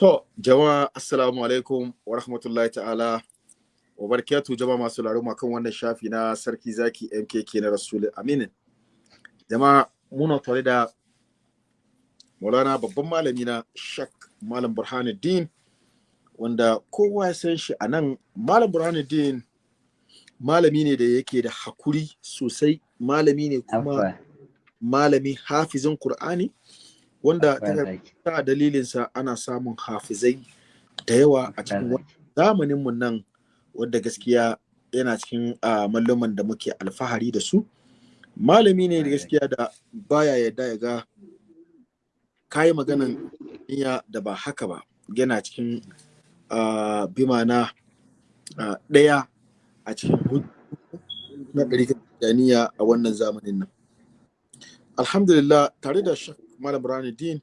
To, jama'a assalamu alaikum wa rahmatullahi ta'ala wa barakatuh jama'a masu laruma kan wannan shafi na sarki zaki MKK na Rasul Aminin. Jama'a muna tare da Maulana babban malami na Shak Malam Burhanuddin wanda kowa ya san shi a nan. Malam Burhanuddin malami ne da yake da haƙuri sosai. Malami ne kuma malami hafizin Kur'ani. Wanda ta dalilinsa ana samun hafizai da yawa a cikin zamaninmu nan wadda gaskiya yana cikin malluman da muke alfahari da su. Malami ne da gaskiya da baya yadda ya ga kayi maganan iya da ba haka ba. Yana cikin bimana ɗaya a cikin na ɗari a wannan zamanin nan. Alhamdulillah tare da Malam Burhanuddin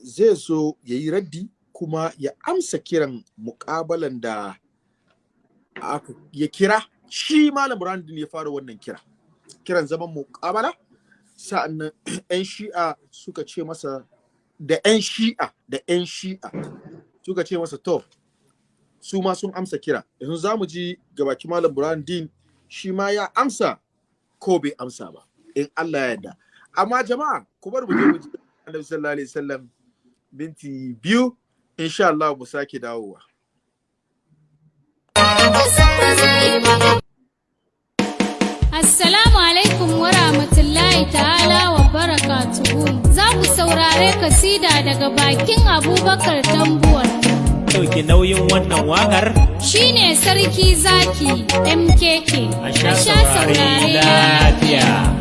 zai so ya yi raddi kuma ya amsa kiran muƙabalan da ya kira. Shi Malam Burhanuddin ya fara wannan kira. Kiran zaman muƙabala. Sa'annan 'yan shi'a suka ce masa da 'yan shi'a da 'yan shi'a suka ce masa to su ma sun amsa kira. Yanzu za mu ji gabaki Malam Burhanuddin shi ma ya amsa ko bai amsa ba in Allah ya yarda. Amma jama'a ku bar mu je mu ji Annabi sallallahu alaihi wasallam binti biyu insha Allah mu sake dawowa Assalamu alaikum wa rahmatullahi ta'ala wa barakatuhu. Za ku saurare kasida daga bakin Abubakar Tambuwar. Dauki nauyin wannan waƙar Shine sarki zaki MKK. a sha saurari lafiya.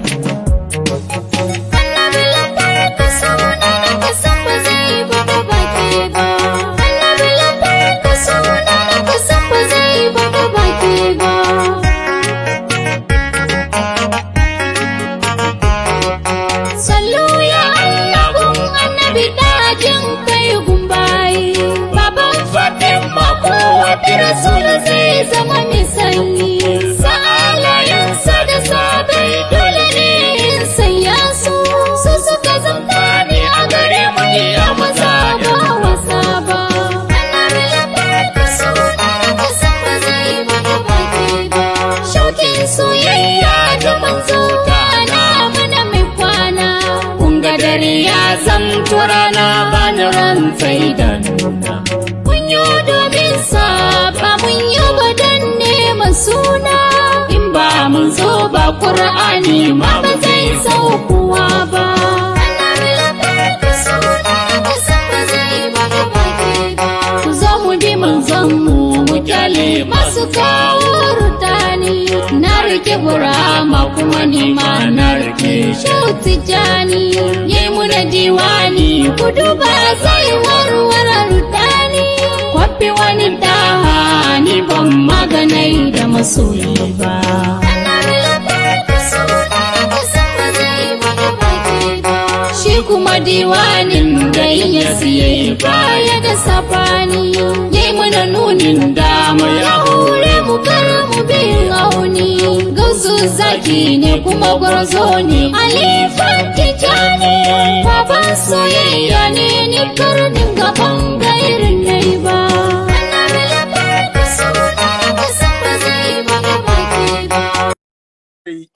Rasulu zai zama mai sanyi. Sa'alayensa da sabai dole ne in sanya su. Su suka zanta ne a gare mu ne maza ba wasa ba. Ba. Soyayya da manzo na mana mai kwana. Kunga dare ya zamto rana bani ran da nuna. Mun yi domin sa ba mun yi wadan neman suna. In ba mun zo ba Kur'ani ma ba zai saukuwa ba. Ku zo mu bi masu kawo rudani. Na riƙe burama kuma ni ma na riƙe shauti jani. Yi mu da diwani ku duba zai warware rudani. Kwafi wani daha ni ban maganai da masoyi ba. Shi kuma diwanin da ya siye baya da safani Yayi mana nunin dama ya hore mu kar mu bin auni Gausu zaki ne kuma gwarzo ne. Alifan tijani Baban soyayya ne ni karnin gaban gairin nai ba.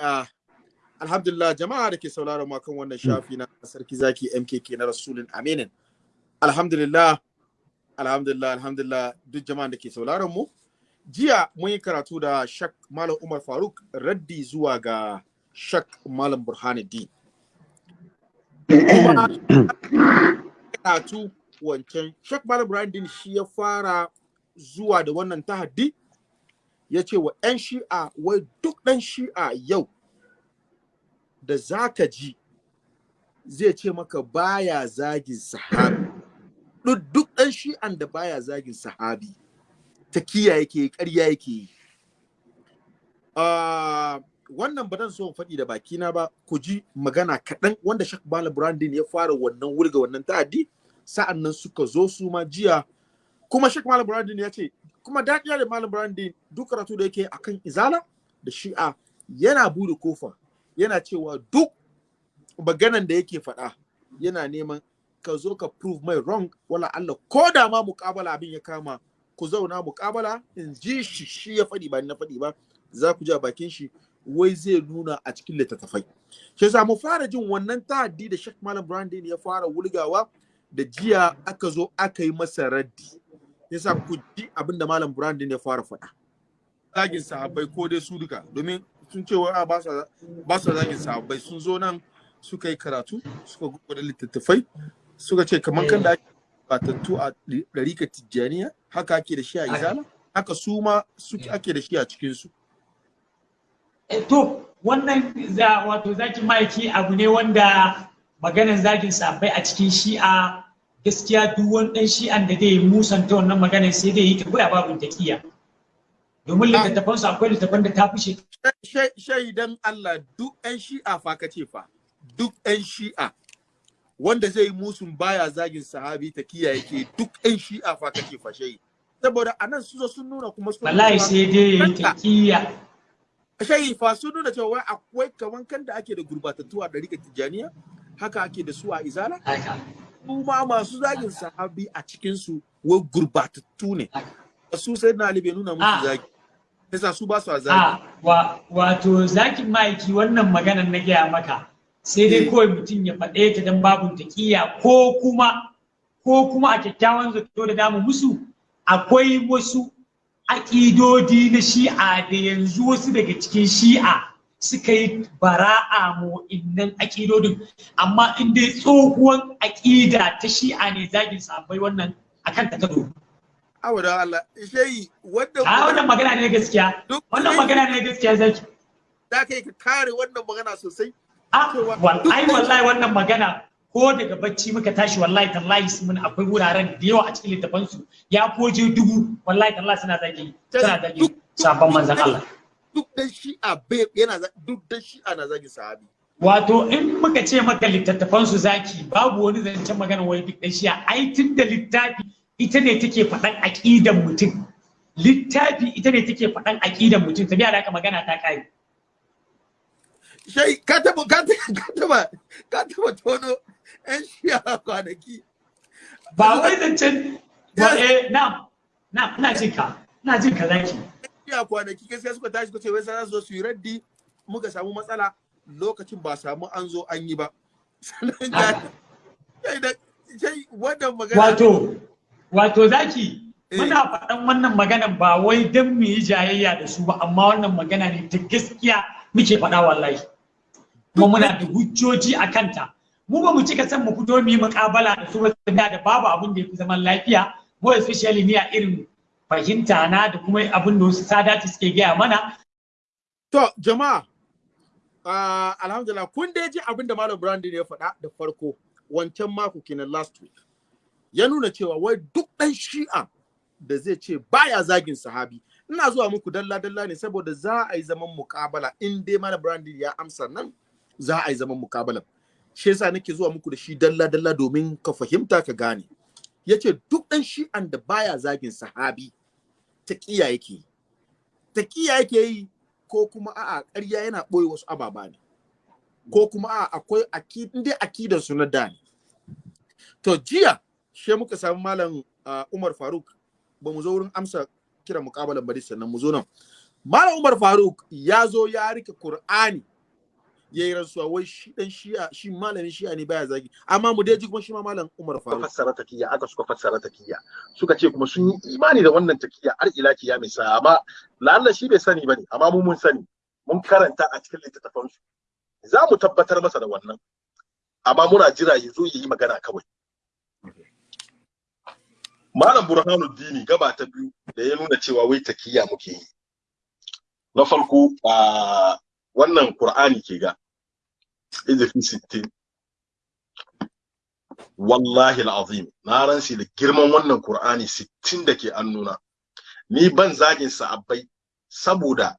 Ah, alhamdulillah jama'a da ke sauraron mu kan wannan shafi na sarki zaki MKK na Rasulun Aminin. Alhamdulillah alhamdulillah alhamdulillah duk jama'an da ke sauraron mu. Jiya mun yi karatu da Shak Malam Umar Faruk raddi zuwa ga Shak Malam Burhanuddin. Karatu wancan Shak Malam Burhanuddin shi ya fara zuwa da wannan tahaddi ya ce wa 'yan shi'a wai duk ɗan shi'a yau da za ka ji zai ce maka baya zagin sahabi. Duk ɗan shi'an da baya zagin sahabi ta kiya yake ƙarya yake yi. Ah, wannan ba so in faɗi da bakina ba ku ji magana kaɗan wanda Shak Bala Brandin ya fara wannan wurga wannan ta'addi. Sa'an nan suka zo su ma jiya. Kuma Shak Malam Brandin ya ce kuma daɗiya da Malam Brandin duk karatu da yake akan izala da shi'a yana buɗe ƙofa yana cewa duk maganan da yake faɗa yana neman ka zo ka prove mai wrong. Wala Allah ko da ma muƙabala abin ya kama ku zauna muƙabala in ji shi shi ya faɗi ba na faɗi ba za ku ji a bakin shi wai zai nuna a cikin littattafai. Shi yasa mu fara jin wannan ta'addi da Sheikh Malam Brandon ya fara wulgawa da jiya aka zo aka yi masa raddi. Yasa ku ji abin da Malam Brandon ya fara faɗa. Zagin sahabbai ko dai su duka. Domin sun ce wa ba sa zagin sahabbai. Sun zo nan suka yi karatu suka gudu littattafai suka ce kamar kan da ake batattu a ɗarika tijjaniya haka ake da shi a izala haka su ma suke ake da shi a cikinsu. Eh, to wannan wato zaki ma'aiki abu ne wanda maganar zagin sabai a cikin shi'a gaskiya duk wani dan shi'an da zai musanta wannan maganar sai dai yi ta koya babin taqiya domin littattafan su akwai littattafan da ta fushe shaidan Allah duk 'yan shi'a fa ka ce fa. Duk 'yan shi'a. Wanda zai musun baya zagin sahabi ta kiyaye ke duk 'yan shi'a fa ka ce fa shayi. Saboda a nan su zo sun nuna kuma sun wallahi sai dai yi taqiya shayi fa sun nuna cewa wai akwai kaman kan da ake da gurbatattu a ɗarika tijjaniya haka ake da su a izala. Haka. Su ma masu zagin sahabi a cikin su wai gurbatattu ne su sai na bai nuna musu Ah. zagi yasa su ba su a zagi a wa, wato zakin ma'aiki wannan maganar na gaya maka sai dai Eh. kawai mutum ya faɗe ta don babun taqiya ko kuma ko kuma a kyakkyawan zato da damu musu akwai wasu aƙidodi na shi'a da yanzu wasu daga cikin shi'a suka yi bara'a mu innan aƙidodin. Amma in dai tsohuwan aƙida ta shi'a ne zagin sabai wannan akan ta kado awa da Allah shayi wanda a wannan magana ne gaskiya. Wannan magana ne gaskiya zaki. Da kai ka kare wannan magana sosai. A Cewa wal- duk ai ɗan- wallahi wannan magana ko daga bacci muka tashi wallahi tallahi mun akwai wuraren da yawa a cikin littafan su ya koje dubu wallahi tallahi suna zagi suna zagi sabon manzon Allah. Duk dan shi'a bai yana duk dan shi'a na zagin sahabi. Wato in muka ce maka littattafan su zaki babu wani zancen magana wai duk dan shi'a. Ai tun da littafi ita ne take faɗan aƙidan mutum. Littafi ita ne take faɗan aƙidan mutum. Tabiya da haka magana ta kai shai ka taba ka taba ka taba ka taba tono yan shi'a kwanaki. Ba wai zancen ba eh na na ina jin ka ina jin ka zaki. Shi'a kwanaki gaskiya suka tashi suka ce wai za su zo su yi raddi muka samu matsala lokacin ba samu an zo an yi ba Wato, wato zaki, Eh. muna faɗan wannan maganan ba wai don mu yi jayayya da su ba, amma wannan magana ne ta gaskiya muke faɗa wallahi. Kuma muna da hujjoji a kanta. Mu ba mu cika son mu fito mu yi muƙabala da su ba da babu abin da ya fi zaman lafiya, mu especially ni a irin fahimta na da kuma abin da wasu sadati suke gaya mana. To, jama'a, ah, alhamdulillah, kun dai ji abin da Malam Brandon ya faɗa da farko wancan mako kenan last week. Ya nuna cewa wai duk ɗan shi'a da zai ce baya zagin sahabi. Ina zuwa muku dalla-dalla ne saboda za a yi zaman mukabala in dai Malam Brandon ya amsa nan za a yi zaman mukabala. Shi yasa nake zuwa muku da shi dalla-dalla domin ka fahimta ka gane. Ya ce duk ɗan shi'an da baya zagin sahabi ta ƙiya yake yi. Ta ƙiya yake yi ko kuma a'a ƙarya yana ɓoye wasu ababa ne. Ko kuma a'a akwai akidin akidan su na da ne. To jiya she muka samu malam Umar Faruk ba mu zo wurin amsa kira muƙabalan bari sannan mu zo nan. Malam Umar Faruk ya zo ya riƙe Qur'ani ya yi rantsuwa wai shi dan shi'a shi malamin shi'a ne baya zagi. Amma mu dai ji kuma shi ma malam Umar suka Faruk. fassara takiyya aka suka fassara takiyya suka ce kuma sun yi imani da wannan takiyya har ila kiyami sa. Amma lalla shi bai sani ba ne amma mu mun sani. Mun karanta a cikin littattafan su. Za mu tabbatar masa da wannan. Amma muna jira ya zo ya yi magana kawai. Malam burhanuddini gaba ta biyu da ya nuna cewa wai takiyya muke yi. Na farko a wannan qur'ani ke ga. Izifi 60 wallahi al'azim na ransi da girman wannan Qur'ani 60 da ke annuna ni ban zagin sa'abbai saboda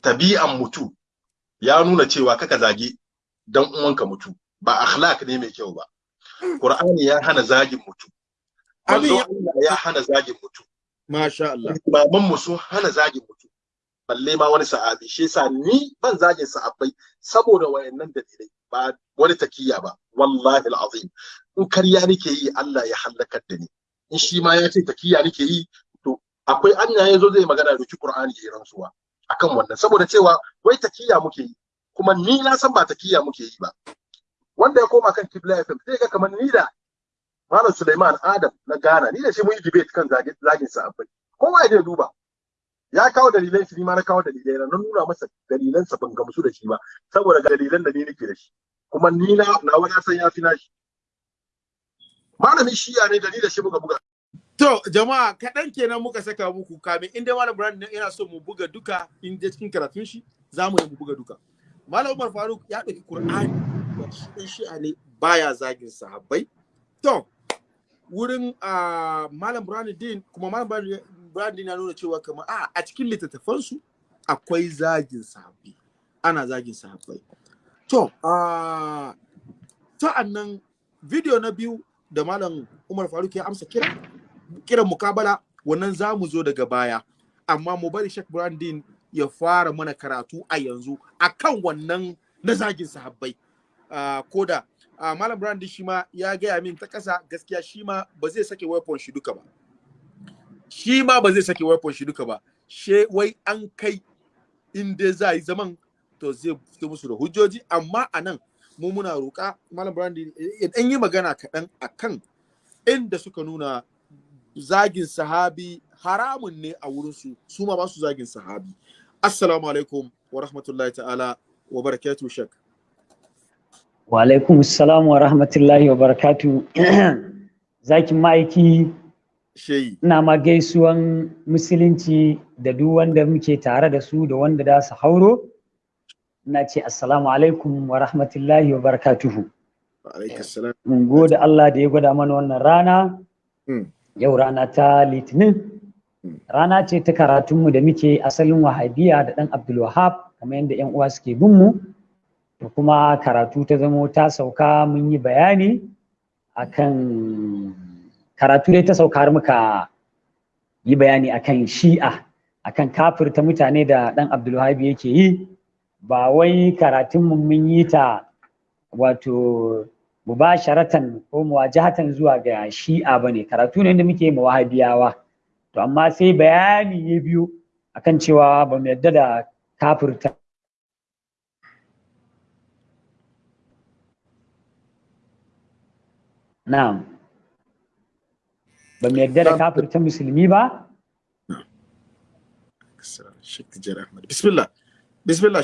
tabi'an mutu ya nuna cewa kaka zage dan uwanka mutu ba akhlaq ne mai kyau ba Qur'ani ya hana zagin mutu Allah ya hana zagin mutu masha Allah imaman mu sun hana zagin mutu balle ma wani sahabi. Shi yasa ni ban zagin sahabbai saboda wayannan dalilai. Ba wani takiya ba. Wallahi alazim. In karya nake yi Allah ya halakar da ni. In shi ma ya ce takiya nake yi to akwai anya ya zo zai magana da Qur'ani ya rantsuwa akan wannan. Saboda cewa wai takiya muke yi. Kuma ni na san ba takiya muke yi ba. Wanda ya koma kan Kibla FM sai ga kamar ni da Malam Suleiman Adam na Ghana ni da shi mun yi debate kan zagin sahabbai. Kowa ya duba. Ya kawo dalilan shi ma na kawo dalilai na nuna masa dalilan sa ban gamsu da shi ba saboda ga dalilan da ni nake da shi. Kuma ni na na wani san ya fi nashi malamin shiya ne da ni da shi muka buga. To jama'a kaɗan kenan muka saka muku. Kamin inda Malam Brand yana so mu buga duka in je cikin karatun shi za mu yi mu buga duka. Malam Umar Faruk ya ɗauki Qur'ani shi shi'a ne baya zagin sahabbai. To wurin uh, Malam Brandin kuma Malam Brandin na nuna cewa kamar a a cikin littattafansu akwai zagin sahabbai. Ana zagin sahabbai. To uh, sa'an nan video na biyu da Malam Umar Faruk ya amsa kira kiran mukabala wannan za mu zo daga baya amma mu bari Sheikh Brandin ya fara mana karatu a yanzu akan wannan na zagin sahabbai koda Malam Brandin shi ma ya gaya min ta kasa gaskiya shi ma ba zai sake weapon shi duka ba shi ma ba zai sake weapon shi duka ba. She wai an kai in dai za yi zaman to zai fito musu da hujjoji. Amma a nan mu muna roƙa Malam Brandin ya yi magana kaɗan akan inda suka nuna zagin sahabi haramun ne a wurinsu su ma ba su zagin sahabi. Assalamu alaikum wa rahmatullahi ta'ala wa barakatu shak wa alaikum assalam wa rahmatullahi wa barakatu zakin ma'aiki ina ma gaisuwan musulunci da duk wanda muke tare da su da wanda da su hauro. Ina ce assalamu alaikum wa rahmatullahi wa barakatuhu. Mun gode Allah da ya gwada mana wannan rana. Yau rana ta litinin. Rana ce ta karatunmu da muke asalin wahabiya da ɗan abdulwahab kamar yadda yan uwa suke bin mu. Da kuma karatu ta zamo ta sauka mun yi bayani akan karatu dai ta sauka har muka yi bayani akan shi'a akan kafirta mutane da ɗan abdulwahab yake yi. Ba wai karatunmu mun yi ta wato mubasharatan ko muwajahatan zuwa ga shi'a ba ne. Karatu ne da muke ma wahabiyawa. To amma sai bayani ya biyo akan cewa ba mu yadda da kafirta. Na'am. Ba mu yadda da kafirta musulmi ba. Bismillah. Bismillah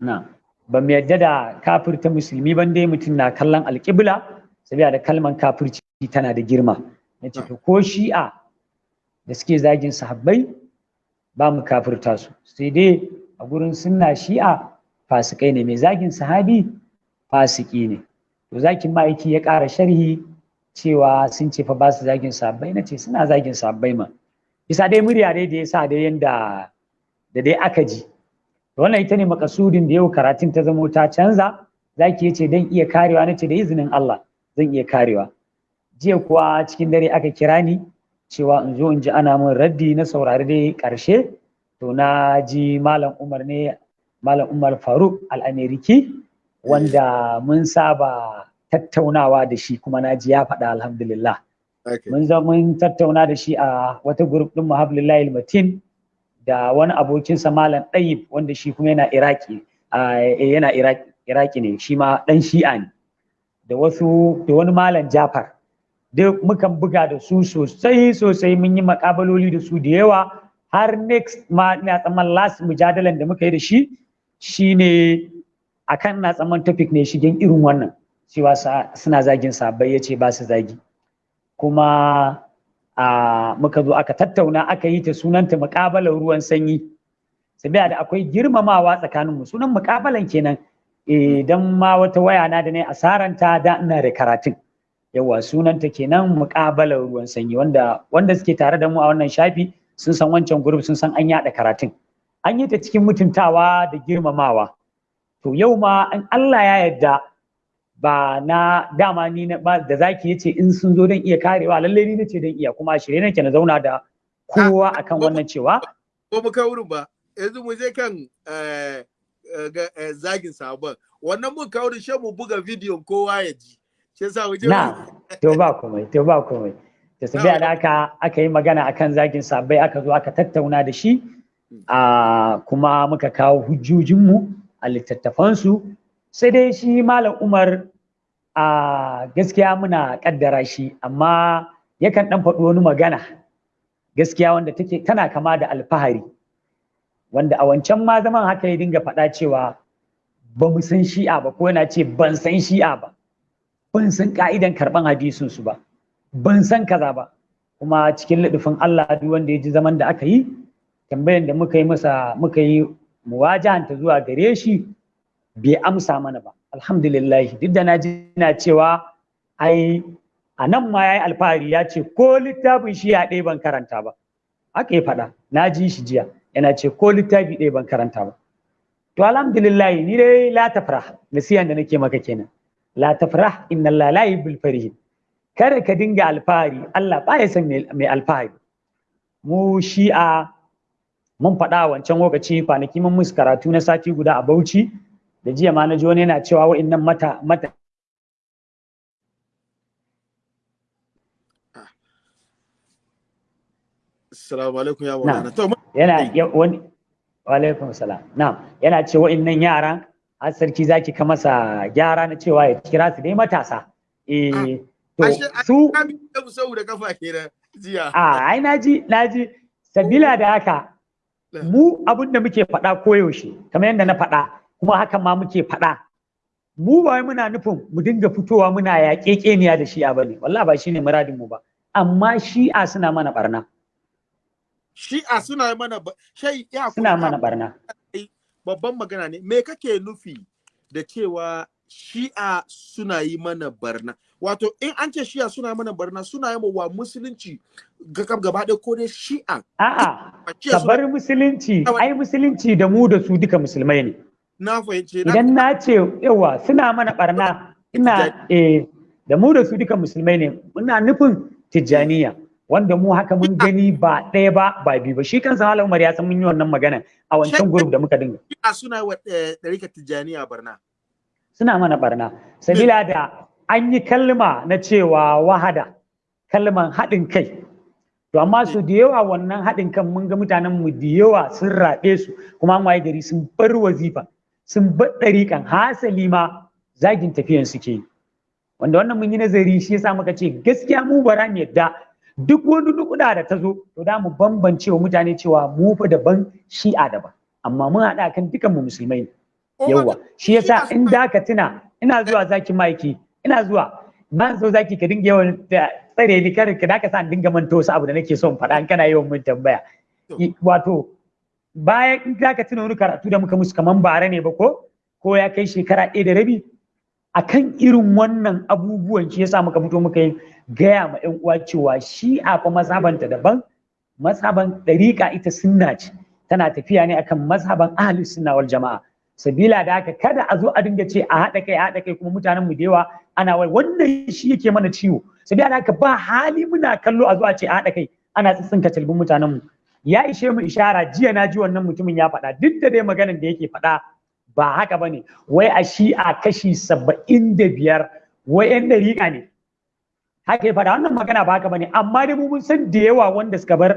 na'am. Ba mu yadda da kafirta musulmi ban dai mutum na kallon alƙibla saboda da kalman kafirci tana da girma. Na to ko shi'a da suke zagin sahabbai ba mu kafirta su. Sai dai a gurin sunna shi'a fasikai ne. Mai zagin sahabi fasiki ne. To zakin ma'aiki ya ƙara sharhi cewa sun ce fa ba su zagin sahabbai. Na ce suna zagin sahabbai ma. Bisa dai murya dai da ya sa dai yanda da dai aka ji. Wannan ita ne makasudin da yau karatun ta zamo ta canza. Zaki ya ce dan iya karewa. Nace da izinin Allah zan iya karewa. Jiya kuwa cikin dare aka kira ni cewa in zo in ji ana min raddi na saurari dai ƙarshe to na ji malam Umar ne malam Umar Faruk al-Ameriki wanda mun saba tattaunawa da shi kuma na ji ya faɗa alhamdulillah. Mun zo mun tattauna da shi a wata group din muhablillahi matin da wani abokinsa malam ɗayib wanda shi kuma yana iraki yana iraki ne shi ma ɗan shi'a ne. Da wasu da wani malam jafar. Duk mukan buga da su sosai sosai mun yi makabaloli da su da yawa. Har next ma ina tsaman last mujadalan da muka yi da shi shine akan na tsaman topic ne shigen irin wannan. Cewa suna zagin sabai ya ce ba su zagi. Kuma a muka zo aka tattauna aka yi ta sunanta muƙabalar ruwan sanyi. Sabiya da akwai girmamawa tsakanin mu sunan muƙabalan kenan. Idan ma wata waya na da ne asaranta da ina da karatun. Yawa sunanta kenan muƙabalar ruwan sanyi. Wanda wanda suke tare da mu a wannan shafi sun san wancan group sun san an yada karatun. An yi ta cikin mutuntawa da girmamawa. To yau ma in Allah ya yarda ba na dama ni na ba da zaki ya ce in sun zo don iya karewa lalle ni nace don iya kuma shirye nake na zauna da kowa akan wannan cewa ko mu kai wurin ba. Yanzu mu je kan eh, ga- eh, zagin sabon. Wannan mun kawo da shan mu buga bidiyon kowa ya ji. Shi yasa mu je na to ba komai to ba komai. Da sabiya da aka aka yi magana akan zagin sabbai aka zo aka tattauna da shi a kuma muka kawo hujjojinmu a littattafansu. Sai dai shi malam umar a gaskiya muna kaddara shi amma yakan dan faɗi wani magana gaskiya wanda take tana kama da alfahari. Wanda a wancan ma zaman haka ya dinga faɗa cewa ba mu san shi'a ba ko yana ce ban san shi'a ba. Ban san ka'idan karɓan hadisin su ba. Ban san kaza ba. Kuma cikin lidufin Allah duk wanda ya ji zaman da aka yi tambayan da muka yi masa muka yi muwajahanta zuwa gare shi bai amsa mana ba. Alhamdulillah duk da na ji na cewa ai a nan ma yayi alfahari ya ce ko littafin shi ya ɗaya ban karanta ba. Haka ya faɗa. Na ji shi jiya. Yana ce ko littafi ɗaya ban karanta ba. To alhamdulillah ni dai la tafrah nasiyan da nake maka kenan. La tafrah inna Allah la yuhibbul farihin. Kada ka dinga alfahari. Allah ba ya san mai alfahari. Mu shi'a mun faɗa wancan lokaci kwanaki mun musu karatu na sati guda a Bauchi. Da jiya ma na ji wani yana cewa wa'annan mata mata assalamu alaikum ya maulana. To yana ya- wani wa alaikum salam. Na'am. Yana ce wa'annan yaran har sarki zaki ka masa gyara na cewa ya kira su dai matasa. Eh to ashe su da kafa kenan jiya. A ai na ji na ji sabila da haka mu abin da muke faɗa koyaushe kamar yadda na faɗa kuma hakan ma muke faɗa. Mu ba wai muna nufin mu dinga fitowa muna yaƙe ƙeniya da shi'a ba ne wallahi ba shine muradin mu ba. Amma shi'a suna mana barna shi'a suna mana ba- shai ya suna mana barna babban magana ne. Me kake nufi da cewa shi'a suna yi mana barna wato in an ce shi'a suna mana barna suna yi wa musulunci gaba gaba ɗaya ko dai shi'a? A'a ka bar musulunci. Ai musulunci da mu da su duka musulmai ne. Na fahimce na idan na ce yawa suna mana barna ina eh da mu da su duka musulmai ne muna nufin tijjaniya wanda mu haka mun gani ba ɗaya ba ba biyu ba. Shi kansa Malam Umar ya san mun yi wannan magana a wancan group da muka dinga. Suna wa eh, ɗarikar tijjaniya barna suna mana barna sabila da an yi kalma na cewa wahada kalman haɗin kai. To amma su da yawa wannan haɗin kan mun ga mutanen mu da yawa sun raɓe su kuma an waye gari sun bar wazifa. Sun bar ɗariƙan hasali ma zagin tafiyan suke yi. Wanda wannan mun yi nazari shi yasa muka ce gaskiya mu bara mu yadda duk wani nukuda da ta zo to da mu bambance wa mutane cewa mu fa daban shi'a daban. Amma mun haɗa kan dukan mu musulmai ne. Yawwa shi yasa in da ka tuna ina zuwa zaki maiki ina zuwa. Ban so zaki ka dinga yawan da tsare ni kar ka da ka sa in dinga manta wasu abu da nake son faɗa in kana yawan mun tambaya. Wato bayan in da ka tuna wani karatu da muka musu kaman bare ne ba ko ko ya kai shekara ɗaya da rabi akan irin wannan abubuwan shi yasa muka fito muka yi gaya ma ƴan uwa cewa shi a fa mazhabanta daban mazhaban ɗariƙa ita sunna ce. Tana tafiya ne akan mazhaban ahlus sunna wal jama'a. Sabila da haka kada a zo a dinga ce a haɗa kai a haɗa kai kuma mutanen mu da yawa ana wai wannan shi yake mana ciwo. Sabila da haka ba hali muna kallo a zo a ce a haɗa kai ana tsitsinka talbin mutanen mu ya ishe mu ishara jiya na ji wannan mutumin ya faɗa. Duk da dai maganar da yake faɗa ba haka ba ne wai a shi a kashi saba'in da biyar wai yan dariƙa ne. Haka ya faɗa. Wannan magana ba haka ba ne amma dai mu mun san da yawa wanda suka bar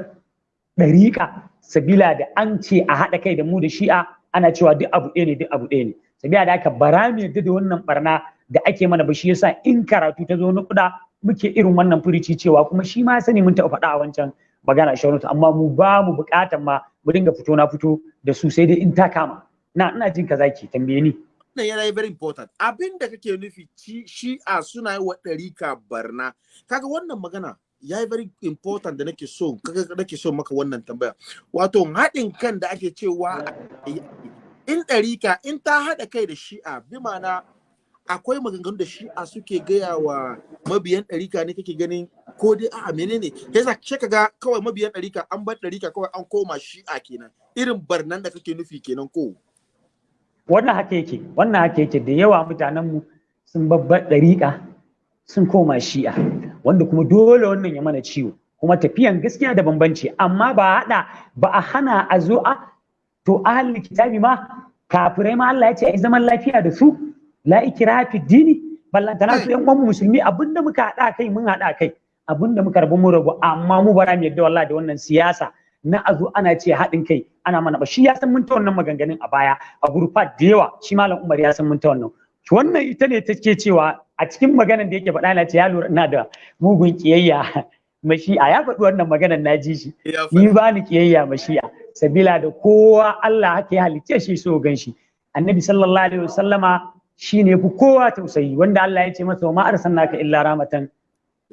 ɗariƙa sabila da an ce a haɗa kai da mu da shi'a ana cewa duk abu ɗaya ne duk abu ɗaya ne. Sabila da aka bara mu da wannan barna da ake mana ba shi yasa in karatu ta zo na kuɗa muke irin wannan furici cewa kuma shi ma sani mun taɓa faɗa a wancan magana shawaratu amma mu ba mu buƙatan ma mu dinga fito na fito da su sai dai in ta kama. Na ina jin ka zaki tambaye ni. Wannan yana very important. Abin da kake nufi shi'a suna yi wa ɗarika barna. Kaga wannan magana ya very important da nake so nake so maka wannan tambaya. Wato haɗin kan da ake cewa in ɗarika in ta haɗa kai da shi'a bi ma'ana akwai maganganu da shi'a suke gaya wa mabiyan ɗarika ne kake ganin ko dai a'a menene? Yasa sai kaga kawai mabiyan ɗarika an bar ɗarika kawai an koma shi'a kenan. Irin barnan da kake nufi kenan ko? Wannan haka yake wannan haka yake. Da yawa mutanenmu sun babbar ɗariƙa sun koma shi'a wanda kuma dole wannan ya mana ciwo. Kuma tafiyan gaskiya da bambanci. Amma ba a haɗa ba a hana a zo a to ahalin kitabi ma kafirai ma Allah ya ce ai zaman lafiya da su. La ikraha fi dini ballantana su yan uwan musulmi abin da muka haɗa kai mun haɗa kai. Abinda muka rabu mun rabu. Amma mu bara mu yadda wallahi da wannan siyasa na a zo ana ce haɗin kai ana mana ba. Shi ya san mun ta wannan maganganun a baya a gurfa da yawa. Shi malam Umar ya san mun ta wannan. Wannan ita ne take cewa a cikin maganar da yake faɗa na ce ya lura ina da mugun kiyayya mashi'a ya faɗi wannan maganar na ji shi. Ni ba ni kiyayya mashi'a sabila da kowa Allah haka ya halicce shi so gan shi. Annabi sallallahu alaihi wasallama shine fi kowa tausayi wanda Allah ya ce masa wa ma arsalnaka illa rahmatan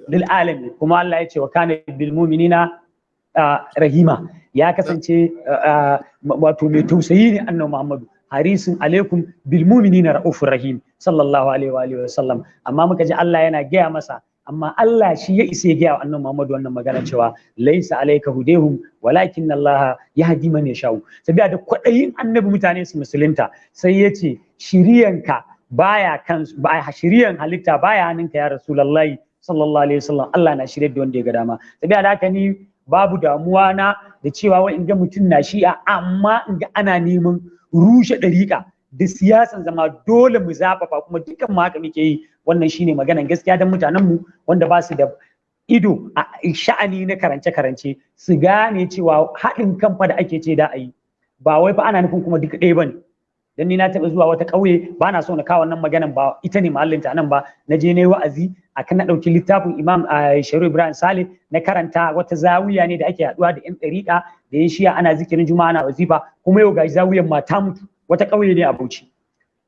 lil alamin. Kuma Allah ya ce wa kana bil mu'minina ah, rahima. Ya kasance wato mai tausayi ne annabi Muhammadu. Harisun alaikum bil mu'minina raufur rahim sallallahu alaihi wa sallam. Amma muka ji Allah yana gaya masa amma Allah shi ya isa ya gaya wa annabi Muhammad wannan magana cewa laisa alayka hudehum walakin Allah yahdi man yashau. Sabiya da kwadayin annabi mutane su musulunta sai ya ce shiriyanka baya kan ba shiriyan halitta baya hannunka ya rasulullahi sallallahu alaihi wasallam. Allah na shirye da wanda ya ga dama. Sabiya da haka ni babu damuwa na da cewa wai in ga mutum na shi'a amma in ga ana neman rushe ɗariƙa da siyasan zama dole mu zafafa kuma dukkan mu haka muke yi. Wannan shine maganan gaskiya don mutanen mu wanda ba su da ido a sha'ani na karance-karance su gane cewa haɗin kan fa da ake ce da a yi. Ba wai fa ana nufin kuma duka ɗaya ba ne dan ni na taɓa zuwa wata ƙauye ba na so na kawo wannan maganan ba ita ne mahallinta nan ba. Na je na yi wa'azi akan na ɗauki littafin imam a sharu ibrahim saleh na karanta wata zawiya ne da ake haɗuwa da yan ɗariƙa da yan shiya ana zikirin juma'a ana wazifa kuma yau gashi zawiyan ma ta mutu. Wata ƙauye ne a bauchi.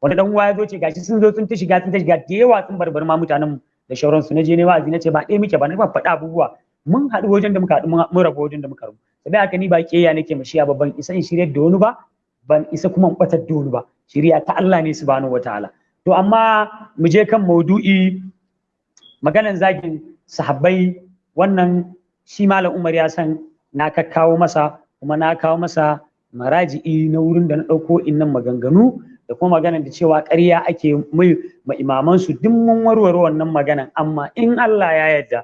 Wani dan uwa ya zo ce gashi sun zo sun ta shiga sun ta shiga da yawa sun barbar ma mutanen mu da shauransu. Na je ne wa'azi na ce ba ɗaya muke ba na faɗa abubuwa. Mun haɗu wajen da muka haɗu mun rabu wajen da muka rabu. Sai haka ni ba kiyaya nake mashiya ba ban isa in shirya da wani ba ban isa kuma batar da wani ba. Shiriya ta Allah ne subhanahu wataala to amma mu je kan maudu'i maganan zagin sahabbai wannan shi malam Umar ya san na kakkawo masa kuma na kawo masa maraji'i na wurin da na ɗauko innan maganganu da kuma maganan da cewa ƙarya ake mai ma imaman su duk mun warware wannan maganan. Amma in Allah ya yarda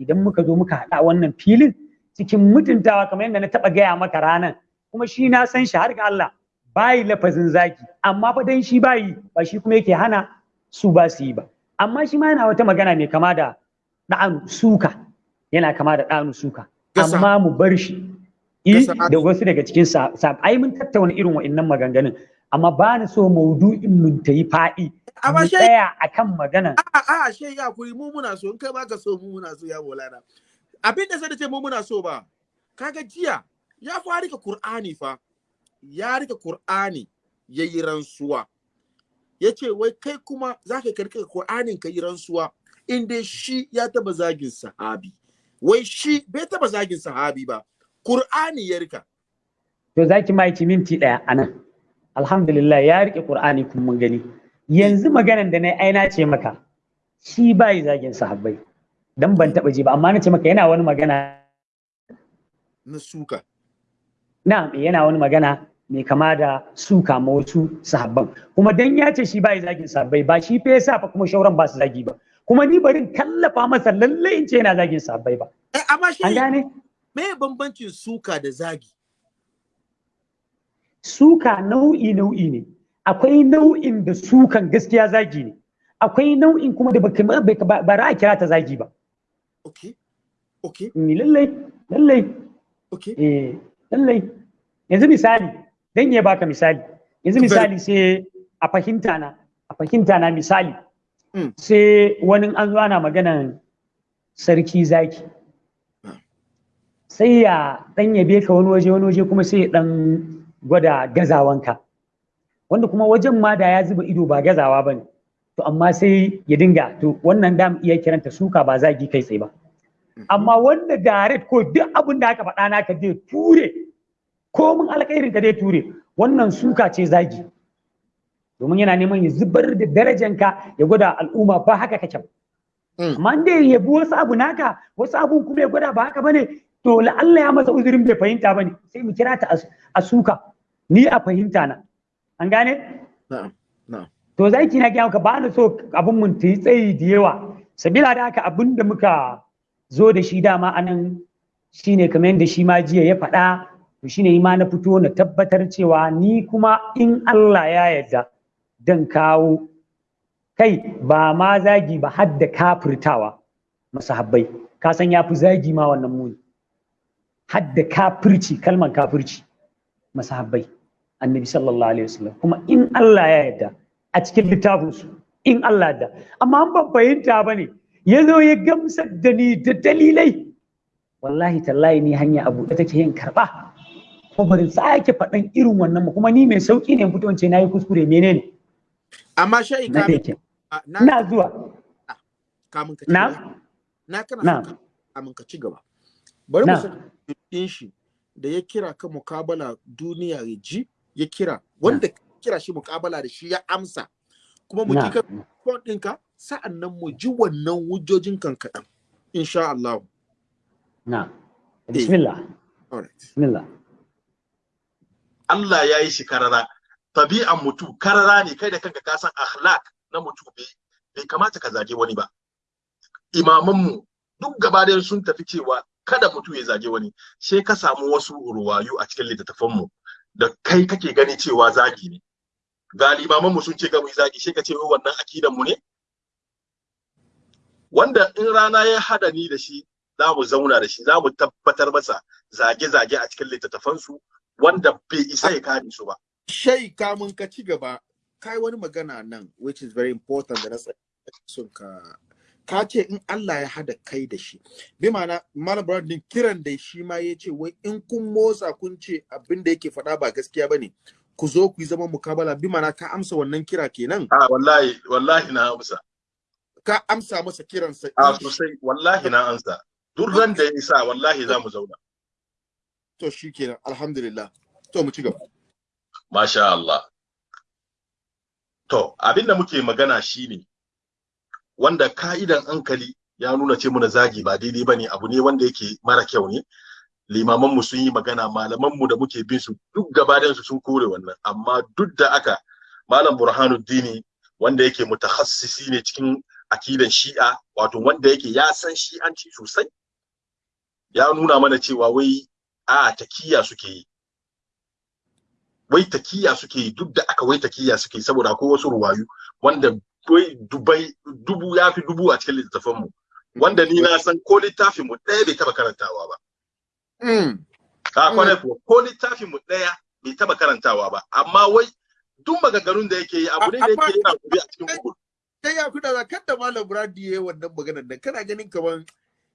idan muka zo muka haɗa wannan filin cikin mutuntawa kamar yadda na taɓa gaya maka ranan kuma shi na san shi har ga Allah bayi lafazin zaki amma fa dan shi bayi ba shi kuma yake hana su ba su yi ba. Amma shi ma yana wata magana mai kama da ɗa'anu suka. Yana kama da ɗa'anu suka. Amma mu bar shi. Da wasu daga cikin sa ai mun tattauna irin wa'annan maganganun. Amma ba ni so maudu'in mun ta yi faɗi amma shi tsaya akan maganan a a she ya kuri mu muna so. In kai baka so mu muna so ya bolana abin da sai da ce mu muna so ba kaga jiya ya fa riƙa qur'ani fa. Ya riƙa qur'ani yayi rantsuwa. Yace wai kai kuma zaka kar ka qur'anin ka yi rantsuwa in dai shi ya taba zagin sahabi. Wai shi bai taba zagin sahabi ba qur'ani ya riƙa. To zaki ma ki minti ɗaya a nan alhamdulillah ya riƙe qur'ani kun mun gani. Yanzu maganan da na ai na ce maka shi bai zagin sahabbai. Dan ban taba ji ba amma na ce maka yana wani magana. Na suka. Na yana wani magana mai kama da suka ma wasu sahabban. Kuma dan ya ce shi bai zagin sahabbai ba shi fa yasa fa kuma shauran ba su zagi ba. Kuma ni barin kallafa masa lalle in ce yana zagin sahabbai ba. Eh amma shi an gane? me bambancin suka da zagi? Suka nau'i nau'i ne. Akwai nau'in da sukan gaskiya zagi ne. Akwai nau'in kuma da baka ba ba ra a kira ta zagi ba. Okay okay ni lallai lallai. Okay eh lallai. Yanzu misali dan ya baka misali. Yanzu misali sai a fahimta na a fahimta na misali. Mm. sai wani an zo ana maganan sarki zaki. Sai ya dan yabe ka wani waje wani waje kuma sai ya dan gwada gazawanka. Wanda kuma wajen ma da ya zuba ido ba gazawa ba ne. To amma sai ya dinga to wannan da mu iya kiranta suka ba zagi kai tsaye ba. Amma wanda direct ko duk abin da aka faɗa naka zai ture. Ko mun alkhairin ka zai ture. Wannan suka ce zagi. Domin yana neman ya zubar da darajanka ya gwada al'umma ba haka kake ba. Mm. amma inda ya yabi wasu abu naka wasu abun kuma ya gwada ba haka ba ne to la'alla ya masa uzurin bai fahimta ba ne. Sai mu kira ta a- suka. Ni a fahimta na. An gane? To zaki na gaya maka ba na so abin mun ta yi tsayi da yawa. Sabila da haka abin da muka zo da shi dama a nan shine kamar yadda shi ma jiya ya faɗa. To shine ma na fito na tabbatar cewa ni kuma in Allah ya yarda dan kawo. Kai ba ma zagi ba har da kafirtawa masahabbai. Ka san ya fi zagi ma wannan muni. Har da kafirci kalmar kafirci masahabbai. Annabi sallallahu alaihi wasallam. Kuma in Allah ya yarda a cikin littafinsu in Allah da amma an ban fahimta ba ne ya zo ya gamsar da ni da dalilai. Wallahi tallahi ni hanya abu da take yin karɓa ko barin sake faɗan irin wannan kuma ni mai sauƙi ne fito ce na yi kuskure menene? Amma shayi na kamin dake a- na zuwa. Kamin ka ci na? na kana na. son ka- ka ci gaba. Bari mu san shi da ya kira ka mukabala duniya ya ji ya kira. Wanda ka kira shi mukabala da shi ya amsa. Kuma mu ka phone ɗinka sa'an nan mu ji wannan hujjojin kan kaɗan insha Allah. Na eh. Bismillah. Alright bismillah. Allah ya yi shi karara. Tabi'an mutu karara ne kai da kanka ka san akhlaq na mutu bai bai kamata ka zage wani ba. Imamanmu duk gaba ɗayan sun tafi cewa kada mutu ya zage wani. Sai ka samu wasu ruwayu a cikin littattafanmu da kai kake gani cewa zagi ne. Ga limamanmu sun ce ga mu yi zagi sai ka ce wannan akidan mu ne? Wanda in rana ya hada ni da shi za mu zauna da shi za mu tabbatar masa zage-zage a cikin littattafansu wanda bai isa ya kare su ba. Shai kamun ka ci gaba kai wani magana nan which is very important da na son ka. Ka ce in Allah ya hada kai da shi. Bi ma'ana malam Brandon kiran da shi ma ya ce wai in kun motsa kun ce abin da yake faɗa ba gaskiya ba ne ku zo ku yi zaman mukabala. Bi ma'ana ka amsa wannan kira kenan? A wallahi wallahi na amsa. Ka amsa masa kiransa a in sosai. Wallahi na amsa. Duk ran da ya isa wallahi za mu zauna. To shi kenan. Alhamdulillah. To mu ci gaba. Masha Allah. To abin da muke magana shine wanda ka'idan hankali ya nuna ce muna zagi ba daidai ba ne abu ne wanda yake mara kyau ne. Limaman mu sun yi magana malaman mu da muke bin su duk gabaɗayan su sun kore wannan. Amma duk da aka malam burhanuddini wanda yake mutakhassisi ne cikin akidan shi'a wato wanda yake ya san shi'anci sosai ya nuna mana cewa wai a takiya suke yi. Wai takiya suke yi duk da aka wai takiya suke yi saboda akwai wasu ruwayu wanda wai dubai dubu ya fi dubu a cikin littattafan mu wanda ni na san ko littafin mu ɗaya bai taba karantawa ba. Mm. a ƙwarai kuwa ko littafin mu ɗaya bai taba karantawa ba. Amma wai duk maganganun da yake yi abu ne da yake yana gobe a cikin Google kai ya kuna zakar da malam Brady yayi wannan maganar nan. Kana ganin kaman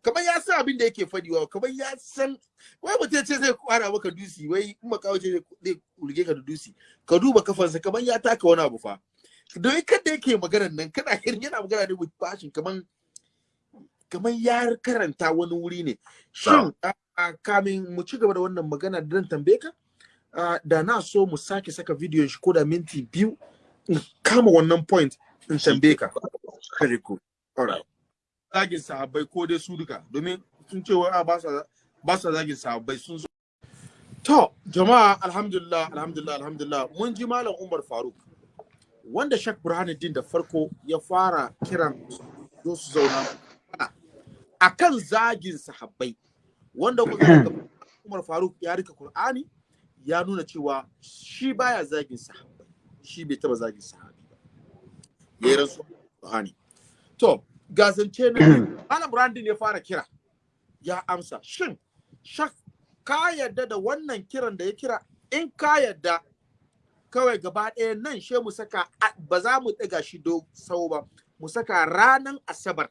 kaman ya san abin da yake fadiwa kaman ya san wai mutum ce zai kwara maka dusi wai in makawo ce zai- urge ka da dusi ka duba kafansa kaman ya taka wani abu fa. Don kada yake maganar nan kana ganin yana magana ne with passion kaman kaman ya karanta wani wuri ne. Shin kamin mu ci gaba da wannan magana da zan tambaye ka da na so mu sake saka bidiyon shi ko da minti biyu kama wannan point. In tambaye ka. Very good. Alright zagin sahabbai ko dai su duka. Domin sun ce wa ba sa ba sa zagin sahabbai sun zo. To jama'a alhamdulillah alhamdulillah alhamdulillah. Mun ji malam Umar Faruk wanda Sheikh Burhanuddin da farko ya fara kiran zo su zauna. Akan zagin sahabbai wanda Umar Faruk ya riƙa Qur'ani ya nuna cewa shi baya zagin sahabbai. Shi bai taba zagin sahabi ya rasu Qur'ani to ga zance na biyu, Malam Brandon ya fara kira. Ya amsa shin shak ka yadda da wannan kiran da ya kira? In ka yadda kawai gaba ɗaya nan she mu saka ba za mu ɗaga shi do sau ba. Mu saka ranan asabar.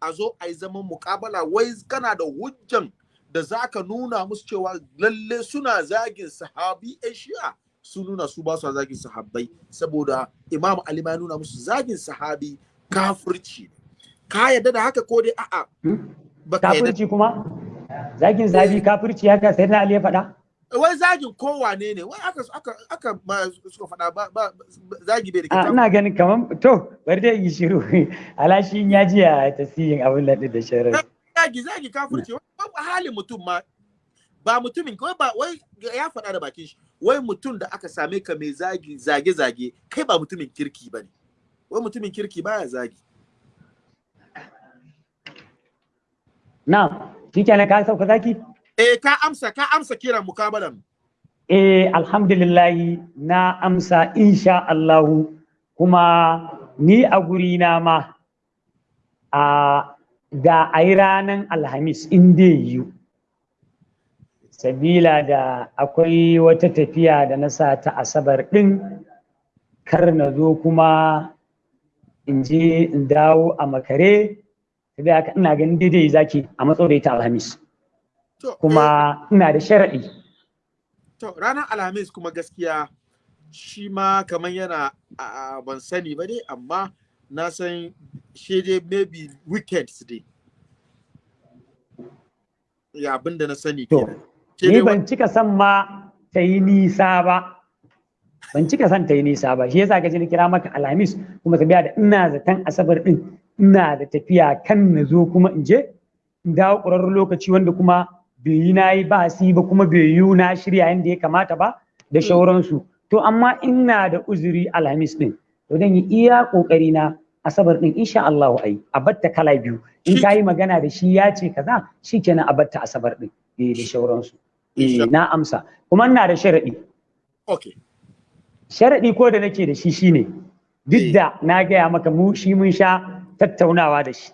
A zo a yi zaman muƙabala. Wai kana da hujjan da za ka nuna musu cewa lalle suna zagin sahabi yan shi'a? Su nuna su ba su zagin sahabbai saboda imam ali ma nuna musu zagin sahabi kafirci ka yadda da haka ko dai a'a? Yadda kafirci kuma? Zagin zabi kafirci haka sai na ali ya faɗa? Wai zagin kowane ne wai aka aka aka ma suka faɗa ba ba zagi bai da kitabu ina ganin kaman to bari dai yi shiru. Alashi ya ji a tasirin abin da da sharar zagi zagi kafirci halin mutum ma ba mutumin wai ba wai ya faɗa da bakin shi wai mutum da aka same ka mai zagi zage zage kai ba mutumin kirki ba ne wai mutumin kirki baya zagi. Na shikenan ka sauka zaki? Eh ka amsa ka amsa kiran mukabalan. Eh, alhamdulillahi na amsa insha Allahu kuma ni a gurina ma a da a yi ranar Alhamis in dai yiwu. Sabila da akwai wata tafiya da na sa ta Asabar ɗin kar na zo kuma in je in dawo a makare, sabila haka ina ganin daidai zaki a matso da ita Alhamis. to eh, Kuma ina da sharaɗi. to ranar alhamis kuma gaskiya shi ma kamar yana a ban sani ba dai amma na san shi dai maybe weekends dai ya abin da na sani kenan ni ban cika son ma ta yi nisa ba. Ban cika son ta yi nisa ba. Shi yasa ka ji na kira maka alhamis kuma tafiya da ina zaton asabar din ina da tafiya kan na zo kuma in je in dawo ƙwararren lokaci wanda kuma bai yi na yi ba si ba kuma bai yi na shirya yadda ya kamata ba da shauransu. To amma ina da uzuri alhamis din to dan yi iya ƙoƙari na asabar din insha Allah ai. A batta kala biyu. In ka yi magana da shi ya ce kaza shikenan a batta asabar din eh, da shauransu. Eh, na amsa. Kuma ina da sharadi okay sharaɗi ko da nake da shi shine Eh. duk da na gaya maka mu shi mun sha tattaunawa da shi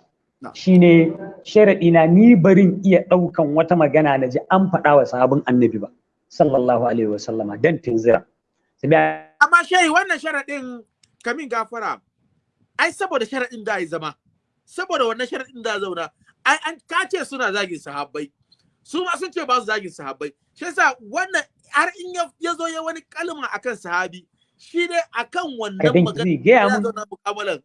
shine sharaɗi na ni barin iya ɗaukan wata magana na ji an faɗa wa sahabin annabi ba sallallahu alaihi wasallama dan sabiya amma shehi wannan sharaɗin kamin gafara. Ai saboda sharaɗin da ya zama saboda wannan sharaɗin da zauna ai an kace suna zagin sahabbai. Su ma sun ce ba su zagin sahabbai. Shi yasa wannan har in ya- zo ya wani kalma akan sahabi shi ne akan wannan magana ya mun. zauna mukabalan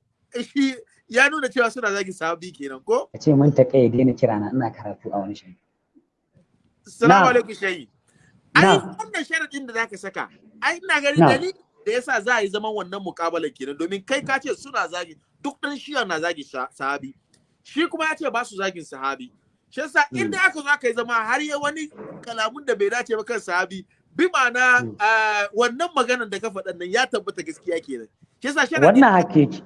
shi ya nuna cewa suna zagin sahabi kenan ko? Ka ce mun ta kai daina kira na ina karatu a wani shi assalamu Na. alaikum shehi ai Na. wannan sharaɗin da zaka saka ai ina ganin Na. dalili da yasa za a yi zaman wannan mukabalan kenan. Domin kai ka ce suna zagi duk ɗan shiya na zagi sahabi. Shi kuma ya ce ba su zagin sahabi. Shi yasa inda aka zo aka yi zama har ya wani kalamun da bai dace ba kan sahabi bi ma'ana Mm. ah, wannan maganan da ka faɗan nan ya tabbata gaskiya kenan. Shi yasa sharaɗin wannan hakiki